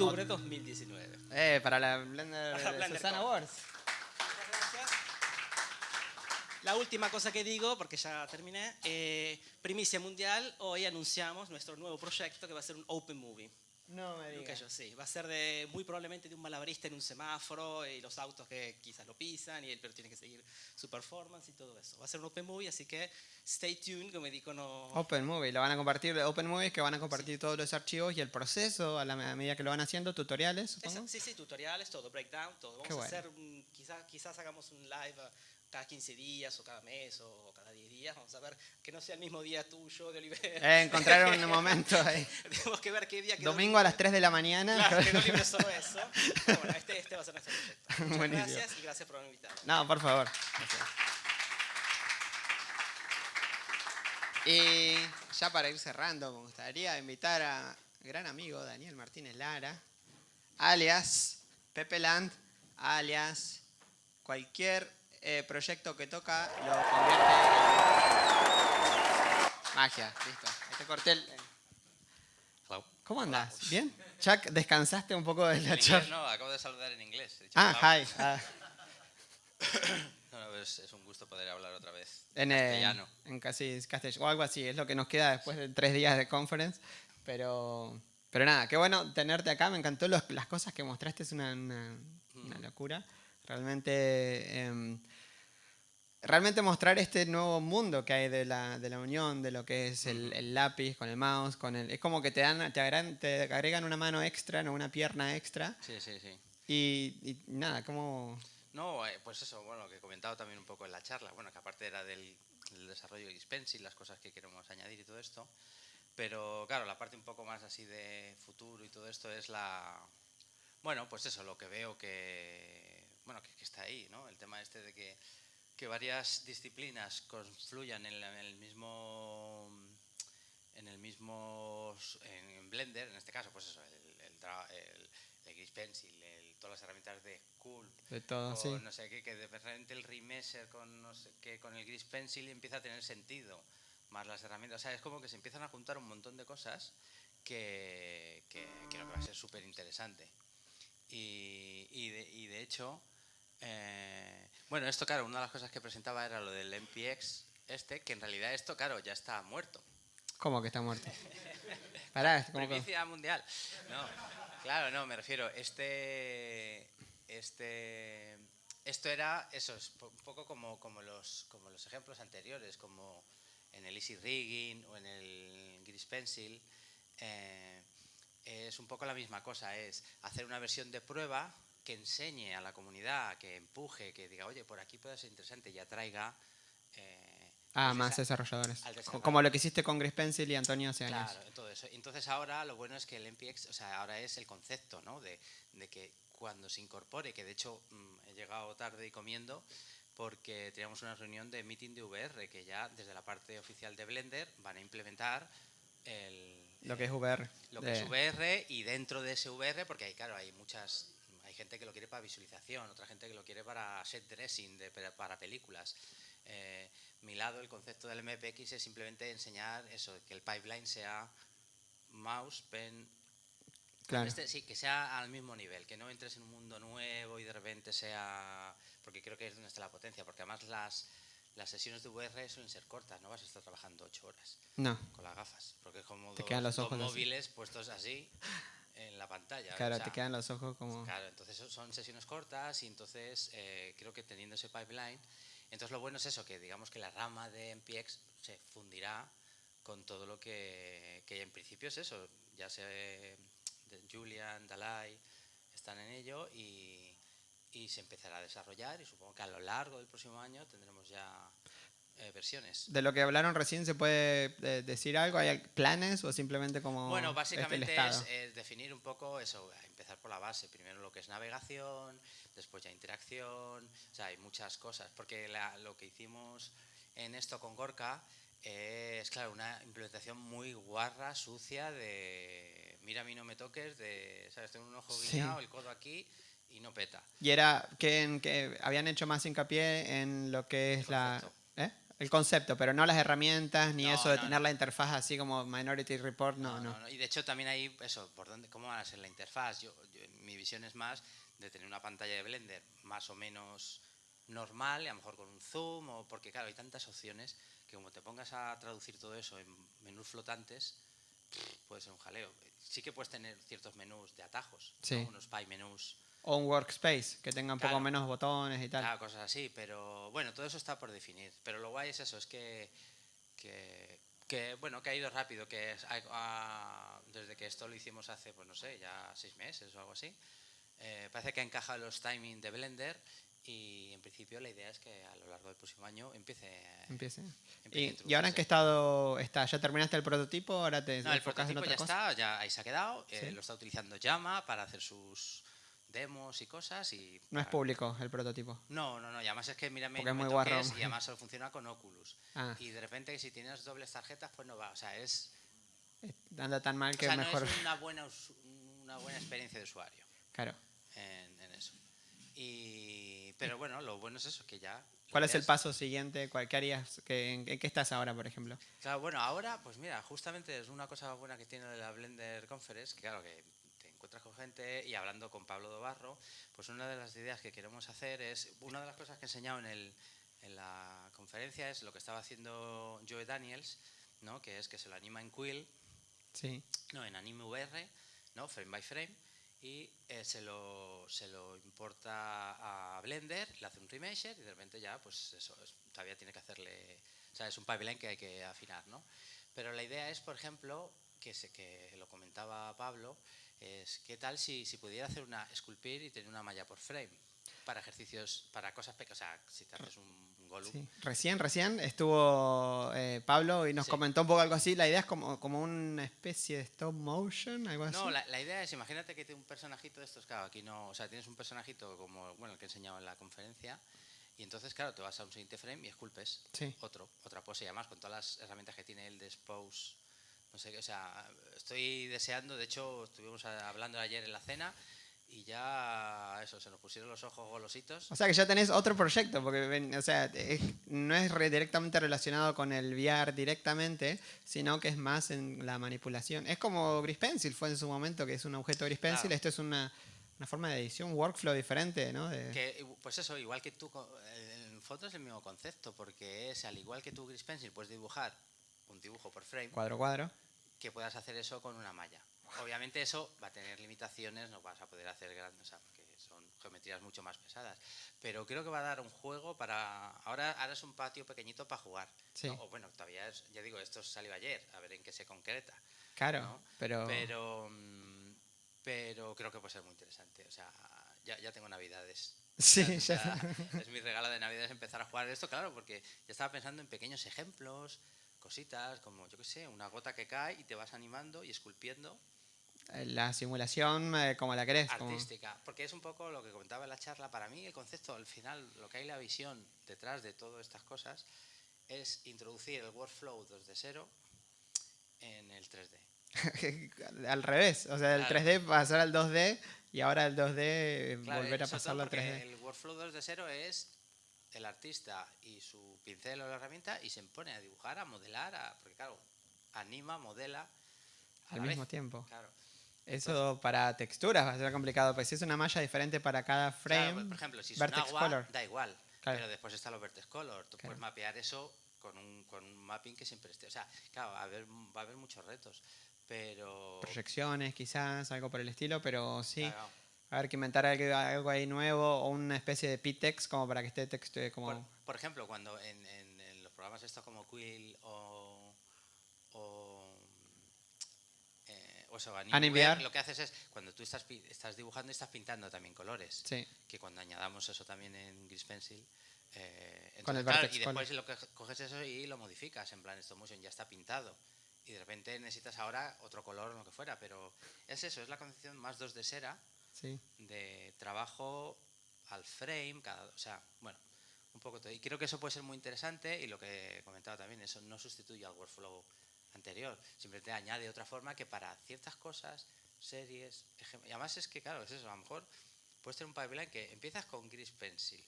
Octubre 2019. Eh, para la Blender Para de Blender Susana. La última cosa que digo, porque ya terminé, eh, primicia mundial, hoy anunciamos nuestro nuevo proyecto que va a ser un Open Movie. No me digas. yo sí, va a ser de, muy probablemente de un malabarista en un semáforo y los autos que quizás lo pisan, y él pero tiene que seguir su performance y todo eso. Va a ser un Open Movie, así que stay tuned, como digo, no... Open Movie, lo van a compartir, Open Movie que van a compartir todos los archivos y el proceso a la medida que lo van haciendo, tutoriales, supongo. Esa- sí, sí, tutoriales, todo, breakdown, todo. Vamos Qué a bueno. hacer, quizás, quizás hagamos un live eh, cada 15 días o cada mes o cada 10 días. Vamos a ver que no sea el mismo día tuyo de Oliver. Eh, encontrar un momento ahí. Tenemos que ver qué día quedó Domingo a las 3 de la mañana. Claro, quedó libre solo eso. Pero bueno, este, este va a ser nuestro proyecto. Muchas Buenísimo. gracias y gracias por haberme invitado. No, por favor. Y ya para ir cerrando, me gustaría invitar a gran amigo Daniel Martínez Lara, alias Pepe Land, alias cualquier eh, proyecto que toca lo convierte en magia. Listo. Ahí te corté el. Hello. ¿Cómo andas? ¿Bien? Chuck, ¿descansaste un poco de En la charla? no, acabo de saludar en inglés. He Ah, hi. ah. No, es, es un gusto poder hablar otra vez. En, eh, castellano. en casi castellano o algo así, es lo que nos queda después de tres días de conference. Pero, pero nada, qué bueno tenerte acá, me encantó los- las cosas que mostraste, es una, una- una locura. Realmente, em, realmente mostrar este nuevo mundo que hay de la, de la unión, de lo que es el, el lápiz con el mouse, con el, es como que te, dan, te, agregan, te agregan una mano extra, no una pierna extra. Sí, sí, sí. Y, y nada, como... No, eh, pues eso, bueno, que he comentado también un poco en la charla, bueno, que aparte era del, del desarrollo de Pencil, las cosas que queremos añadir y todo esto, pero claro, la parte un poco más así de futuro y todo esto es la, bueno, pues eso, lo que veo que, bueno, que, que está ahí, ¿no? El tema este de que, que varias disciplinas confluyan en, la- en el mismo, en el mismo, en, en Blender, en este caso, pues eso, el, el, el, el Gris Pencil, el- todas las herramientas de Cool, De todo, sí. no sé qué, que de repente el remaster con no sé qué, con el Gris Pencil empieza a tener sentido, más las herramientas, o sea, es como que se empiezan a juntar un montón de cosas que, que creo que va a ser súper interesante. Y, y de, y de hecho, eh, bueno, esto claro, una de las cosas que presentaba era lo del MPX este, que en realidad esto, claro, ya está muerto. ¿Cómo que está muerto? Pará, que- Primicia mundial. No, claro, no, me refiero, este, este, esto era, eso, es un poco como, como, los, como los ejemplos anteriores, como en el Easy Rigging o en el Gris Pencil, eh, es un poco la misma cosa, es hacer una versión de prueba que enseñe a la comunidad, que empuje, que diga, oye, por aquí puede ser interesante y atraiga eh, Ah, Pues más esa- desarrolladores. Como lo que hiciste con Gris Pencil y Antonio hace años. Claro, todo eso. Entonces ahora lo bueno es que el MPX, o sea, ahora es el concepto, ¿no? De, de que cuando se incorpore, que de hecho mm, he llegado tarde y comiendo, porque teníamos una reunión de meeting de VR, que ya desde la parte oficial de Blender van a implementar el, Lo que es VR. lo que de- es VR y dentro de ese VR, porque hay, claro, hay muchas, hay gente que lo quiere para visualización, otra gente que lo quiere para set dressing, de, para- películas. Eh, mi lado, el concepto del MPX es simplemente enseñar eso, que el pipeline sea mouse, pen, Claro. este, sí, que sea al mismo nivel, que no entres en un mundo nuevo y de repente sea... Porque creo que es donde está la potencia, porque además las, las sesiones de VR suelen ser cortas, no vas a estar trabajando ocho horas No. con las gafas, porque es como Te dos, los dos ojos así. móviles puestos así en la pantalla. Claro, o sea, te quedan los ojos como... Claro, entonces son- sesiones cortas y entonces eh, creo que teniendo ese pipeline, entonces lo bueno es eso, que digamos que la rama de MPX se fundirá con todo lo que, que en principio es eso, ya se Julian, Dalai están en ello y, y se empezará a desarrollar y supongo que a lo largo del próximo año tendremos ya eh, versiones. De lo que hablaron recién, ¿se puede eh, decir algo? ¿Hay planes o simplemente como Bueno, el básicamente es, definir un poco eso, empezar por la base. Primero lo que es navegación, después ya interacción, o sea, hay muchas cosas. Porque la- lo que hicimos en esto con Gorka es, claro, una implementación muy guarra, sucia, de mira a mí no me toques, de, ¿sabes? Tengo un ojo Sí. guiñado, el codo aquí y no peta. Y era que, en, que habían hecho más hincapié en lo que es la... ¿eh? El concepto, pero no las herramientas, ni No, eso de no, tener la interfaz así como Minority Report, no, no. No, no, Y de hecho también hay eso, por dónde, cómo va a ser la interfaz. Yo, yo- mi visión es más de tener una pantalla de Blender más o menos normal, y a lo mejor con un zoom, o porque claro, hay tantas opciones que como te pongas a traducir todo eso en menús flotantes, puede ser un jaleo. Sí que puedes tener ciertos menús de atajos, ¿no? Sí. unos pie menús, O un workspace, que tenga un poco menos botones y tal. claro, cosas así, pero bueno, todo eso está por definir. Pero lo guay es eso, es que, que, que, bueno, que ha ido rápido, que ha- ha- desde que esto lo hicimos hace, pues no sé, ya seis meses o algo así, eh, parece que ha encajado los timings de Blender y en principio la idea es que a lo largo del próximo año empiece, Empiece. empiece ¿Y, y ahora en qué estado está? ¿Ya terminaste el prototipo? ¿Ahora te No, el enfocas en prototipo ya cosa? está, ya ahí se ha quedado, eh, lo está utilizando Llama para hacer sus demos y cosas y No es público el prototipo. no, no, no, y además es que mírame, Porque es muy guarro. toques, y además solo funciona con Oculus. Ah. Y de repente si tienes dobles tarjetas, pues no va, o sea, es, Anda tan mal o que sea, mejor... no es una buena, una buena experiencia de usuario Claro. en, en eso. Y, pero bueno, lo bueno es eso, que ya... ¿Cuál es el paso siguiente? ¿Cuál, ¿Qué harías? ¿Qué- en, qué estás ahora, por ejemplo? Claro, bueno, ahora, pues mira, justamente es una cosa buena que tiene la Blender Conference, que claro, que encuentras con gente y hablando con Pablo Dobarro, pues una de las ideas que queremos hacer es, una de las cosas que he enseñado en, el, en la conferencia es lo que estaba haciendo Joe Daniels, ¿no? que es que se lo anima en Quill, Sí. no, en Anime VR, ¿no? frame by frame, y eh, se, lo, se lo importa a Blender, le hace un remeasure y de repente ya, pues eso, es- todavía tiene que hacerle, o sea, es un pipeline que hay que afinar, ¿no? Pero la idea es, por ejemplo, que, se, que lo comentaba Pablo, es qué tal si, si pudiera hacer una esculpir y tener una malla por frame para ejercicios, para cosas pequeñas, o sea, si te haces un, un Sí. Recién, recién estuvo eh, Pablo y nos Sí. comentó un poco algo así. La idea es como, como una especie de stop motion, algo así. No, la, la idea es, imagínate que tiene un personajito de estos, claro, aquí no, o sea, tienes un personajito como, bueno, el que he enseñado en la conferencia, y entonces, claro, te vas a un siguiente frame y esculpes Sí. otro, otra pose, y además con todas las herramientas que tiene el de Expose, no sé qué, o sea, estoy deseando, de hecho, estuvimos hablando ayer en la cena, y ya, eso, se nos pusieron los ojos golositos. O sea que ya tenés otro proyecto, porque o sea, es- no es re- directamente relacionado con el VR directamente, sino que es más en la manipulación. Es como Gris Pencil fue en su momento, que es un objeto Gris Pencil. Claro. Esto es una, una forma de edición, un workflow diferente, ¿no? De- Que, pues eso, igual que tú, en foto es el mismo concepto, porque es, al igual que tú, Gris Pencil, puedes dibujar un dibujo por frame, cuadro cuadro. Que puedas hacer eso con una malla. Obviamente eso va a tener limitaciones, no vas a poder hacer grandes, o sea, porque son geometrías mucho más pesadas. Pero creo que va a dar un juego para... Ahora, ahora es un patio pequeñito para jugar. Sí. ¿no? O bueno, todavía es, ya digo, esto salió ayer, a ver en qué se concreta. Claro, ¿no? pero- Pero, mm, pero creo que puede ser muy interesante. O sea, ya, ya tengo navidades. Sí. O ya sea, está. es mi regalo de Navidad es empezar a jugar esto, claro, porque yo estaba pensando en pequeños ejemplos, cositas, como yo qué sé, una gota que cae y te vas animando y esculpiendo Eh, La simulación eh, como la querés. como- artística, porque es un poco lo que comentaba en la charla, para mí el concepto, al final, lo que hay la visión detrás de todas estas cosas, es introducir el workflow desde cero en el 3D. al revés. O sea, el Claro. 3D pasar al 2D y ahora el 2D eh, Claro, volver a pasarlo al porque 3D. El workflow desde cero es el artista y su pincel o la herramienta y se pone a dibujar, a modelar, a, porque claro, anima, modela. Al mismo vez. tiempo. Claro. Eso para texturas va a ser complicado, pues si es una malla diferente para cada frame, Claro, por ejemplo, si es un vertex agua, color. da igual. Claro. Pero después está los vertex color. Tú puedes mapear eso con un, con un mapping que siempre esté. O sea, claro, va a haber, va a haber muchos retos. Pero. Proyecciones quizás, algo por el estilo, pero sí. Claro. A ver que inventar algo, algo ahí nuevo o una especie de PTEX como para que esté texto como... Por, por ejemplo, cuando en, en- en los programas estos como Quill o. o eh, o eso, Animear. lo que haces es, cuando tú estás, estás dibujando, estás pintando también colores. Sí. Que cuando añadamos eso también en Gris Pencil, eh, Con el entonces, claro, vertex y después lo que coges eso y lo modificas, en plan stop motion, ya está pintado. Y de repente necesitas ahora otro color o lo que fuera, pero es eso, es la concepción más 2 de cera Sí. de trabajo al frame, cada, o sea, bueno, un poco todo. Y creo que eso puede ser muy interesante y lo que he comentado también, eso no sustituye al workflow anterior, simplemente añade otra forma que para ciertas cosas, series, y además es que, claro, es eso, a lo mejor puedes tener un pipeline que empiezas con Gris Pencil,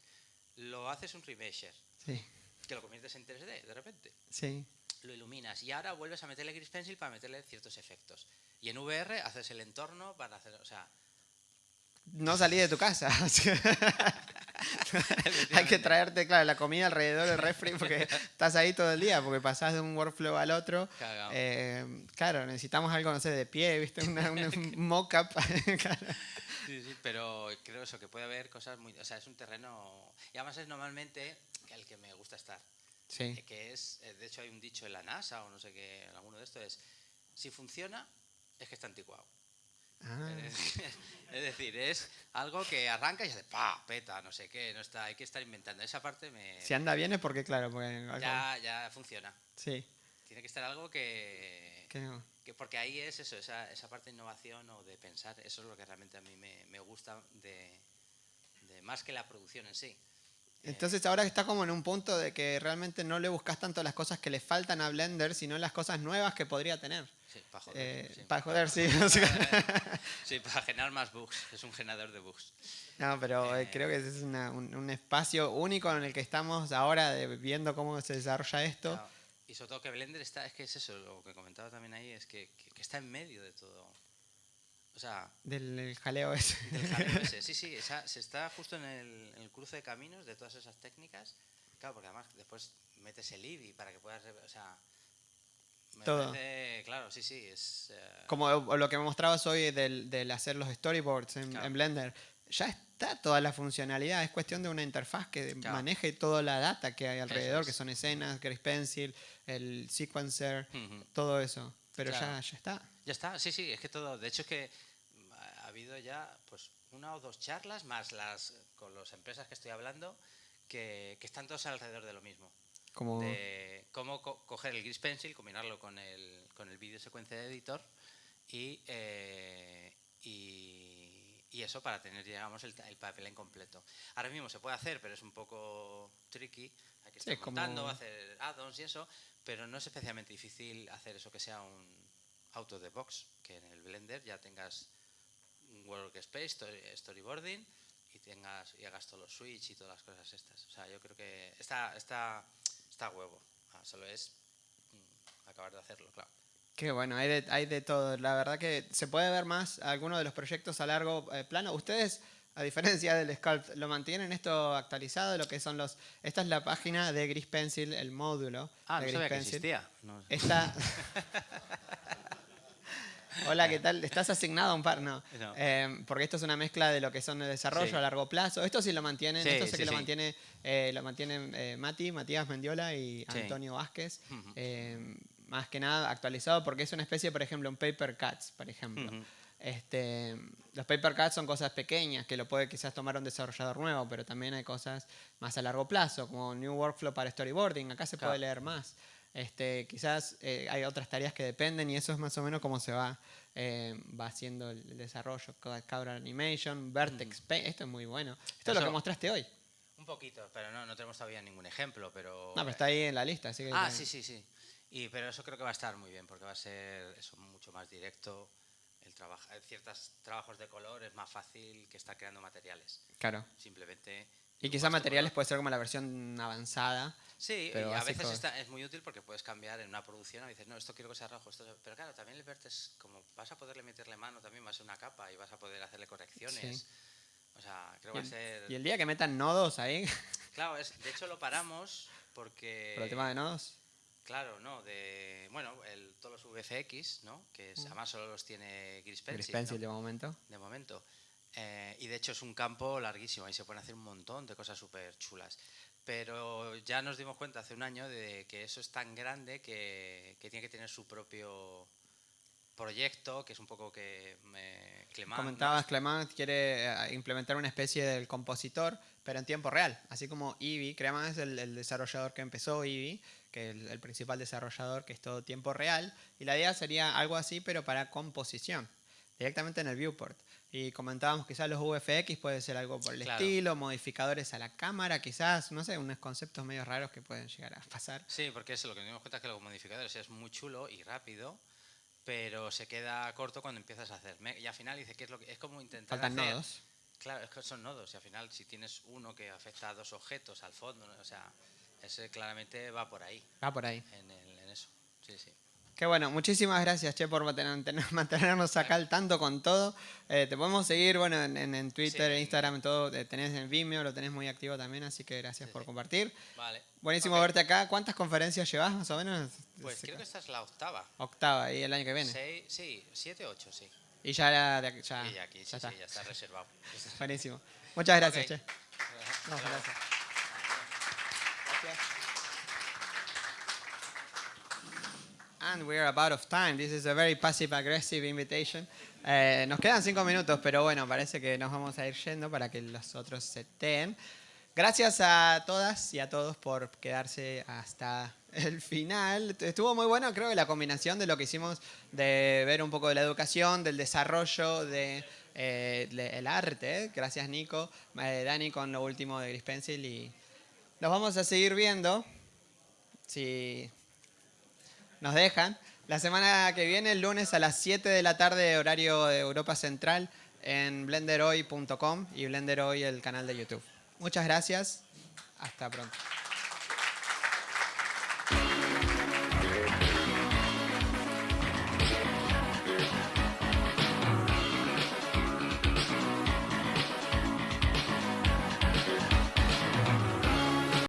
lo haces un remesher, Sí. que lo conviertes en 3D de repente, Sí. lo iluminas y ahora vuelves a meterle Gris Pencil para meterle ciertos efectos. Y en VR haces el entorno para hacer, o sea, No salí de tu casa. Hay que traerte, claro, la comida alrededor del refri porque estás ahí todo el día, porque pasás de un workflow al otro. Eh, claro, necesitamos algo, no sé, de pie, ¿viste? Una- una- un mock-up. claro. Sí, sí, pero creo eso, que puede haber cosas muy... O sea, es un terreno... Y además es normalmente el que me gusta estar. Sí. Eh, Que es... eh, De hecho hay un dicho en la NASA o no sé qué, en alguno de estos es... Si funciona, es que está anticuado. Ah. Es decir, es algo que arranca y hace pa, peta, no sé qué, no está, hay que estar inventando. Esa parte me... Si anda bien es porque, claro, porque ya, ya funciona. Sí. Tiene que estar algo que... Que no. que porque ahí es eso, esa, esa parte de innovación o de pensar, eso es lo que realmente a mí me, me gusta de, de más que la producción en sí. Entonces ahora está como en un punto de que realmente no le buscas tanto las cosas que le faltan a Blender, sino las cosas nuevas que podría tener. Sí, para joder. Eh, sí. para joder, sí. sí, para generar más bugs. Es un generador de bugs. No, pero eh, creo que es una- un, un espacio único en el que estamos ahora de- viendo cómo se desarrolla esto. Claro. Y sobre todo que Blender está, es que es eso, lo que comentaba también ahí, es que, que- que está en medio de todo. O sea, Del el jaleo ese. del jaleo ese. Sí, sí, esa- se está justo en el, en el cruce de caminos de todas esas técnicas. Claro, porque además después metes el IBI para que puedas... O sea, me Todo. parece- claro, sí, sí, es... eh, Como lo que me mostrabas hoy del, del hacer los storyboards en, Claro. en Blender. Ya está toda la funcionalidad, es cuestión de una interfaz que Claro. maneje toda la data que hay alrededor, es. que son escenas, Grace Pencil, el sequencer, todo eso. Pero Claro. ya, ya está. Ya está, sí, sí, es que todo. De hecho, es que mm, ha habido ya pues una o dos charlas más las con las empresas que estoy hablando que, que están todos alrededor de lo mismo. Como- De cómo co- coger el Gris Pencil, combinarlo con el, con el vídeo secuencia de editor y, eh, y, y eso para tener, digamos, el, el pipeline completo. Ahora mismo se puede hacer, pero es un poco tricky. Hay que Sí, estar como- montando, hacer add-ons y eso, pero no es especialmente difícil hacer eso que sea un out of the box, que en el Blender ya tengas un workspace, story- storyboarding y tengas y hagas todos los switch y todas las cosas estas. O sea, yo creo que está está está huevo. Ah, solo es mm, acabar de hacerlo, claro. Qué bueno, hay de, hay de todo. La verdad que se puede ver más algunos de los proyectos a largo eh, plano. Ustedes, a diferencia del Sculpt, ¿lo mantienen esto actualizado? Lo que son los. Esta es la página de Gris Pencil, el módulo. Ah, de no Gris sabía que Pencil. existía. No. Está. Hola, ¿qué tal? ¿Estás asignado a un par? No. No. Eh, porque esto es una mezcla de lo que son el desarrollo Sí. a largo plazo. Esto sí lo mantienen, Sí, esto sé sí, que lo mantiene, eh, lo mantienen eh, Mati, Matías Mendiola y. Antonio Vázquez. Ujú. Eh, más que nada actualizado porque es una especie, por ejemplo, un Paper Cuts, por ejemplo. Ujú. Este, los paper cuts son cosas pequeñas que lo puede quizás tomar un desarrollador nuevo, pero también hay cosas más a largo plazo, como New Workflow para Storyboarding. Acá se puede Claro. leer más. Este, quizás eh, hay otras tareas que dependen y eso es más o menos cómo se va, eh, va haciendo el desarrollo. Cabra Animation, Vertex Paint, esto es muy bueno. Esto es lo Eso- que mostraste hoy. Un poquito, pero no, no tenemos todavía ningún ejemplo, pero... No, pero está ahí en la lista, así que... Ah, sí, sí, sí. Y, pero eso creo que va a estar muy bien, porque va a ser eso mucho más directo. El trabajar ciertos trabajos de color es más fácil que estar creando materiales. Claro. Simplemente... Y quizás materiales puede ser como la versión avanzada. Sí, pero y a básico- veces está- es muy útil porque puedes cambiar en una producción y dices, no, esto quiero que sea rojo, esto... Pero claro, también el vertes, como vas a poderle meterle mano, también va a ser una capa y vas a poder hacerle correcciones. Sí. O sea, creo que va a el, ser... y el día que metan nodos ahí, Claro, es, de hecho lo paramos porque... por el tema de nodos. Claro, no, de... Bueno, el, todos los VFX, ¿no? Que es- Mm. además solo los tiene Gris Pencil, Gris Pencil ¿no? de momento. De momento. Eh, y de hecho es un campo larguísimo y se pueden hacer un montón de cosas súper chulas. Pero ya nos dimos cuenta hace un año de que eso es tan grande que, que tiene que tener su propio proyecto, que es un poco que me Clement, ¿no? Comentabas, Clement quiere eh, implementar una especie del compositor, pero en tiempo real. Así como Eevee, Clement es el, el desarrollador que empezó Eevee, que es el, el principal desarrollador que es todo tiempo real. Y la idea sería algo así, pero para composición, directamente en el viewport. Y comentábamos quizás los VFX puede ser algo por el Claro. estilo, modificadores a la cámara, quizás, no sé, unos conceptos medio raros que pueden llegar a pasar. Sí, porque es lo que nos dimos cuenta es que los modificadores es muy chulo y rápido, pero se queda corto cuando empiezas a hacer. Y al final dice que es lo que es como intentar Faltan hacer- nodos. Claro, es que son nodos y al final si tienes uno que afecta a dos objetos al fondo, ¿no? o sea, ese claramente va por ahí. Va por ahí. En, el- en eso. Sí, sí. Qué bueno, muchísimas gracias, Che, por mantener- tener- mantenernos acá al tanto con todo. Eh, te podemos seguir, bueno, en, Twitter, en Instagram, todo. eh, tenés en Vimeo, lo tenés muy activo también, así que gracias por compartir. Vale. Buenísimo verte acá. ¿Cuántas conferencias llevas más o menos? Pues creo que esta es la octava. Octava, y el año que viene. Seis, sí, siete, ocho, sí. Y ya, aquí- ya, y ya aquí, ya está. ya reservado. Buenísimo. Muchas gracias. Che. No, gracias. And we're about of time. This is a very passive-aggressive invitation. Eh, nos quedan cinco minutos, pero bueno, parece que nos vamos a ir yendo para que los otros se teen. Gracias a todas y a todos por quedarse hasta el final. Estuvo muy bueno, creo que la combinación de lo que hicimos de ver un poco de la educación, del desarrollo, de eh, el arte. Gracias Nico, eh, Dani con lo último de Gris Pencil y nos vamos a seguir viendo si nos dejan. La semana que viene, el lunes a las 7 de la tarde, horario de Europa Central, en blenderhoy.com y Blenderhoy, el canal de YouTube. Muchas gracias. Hasta pronto.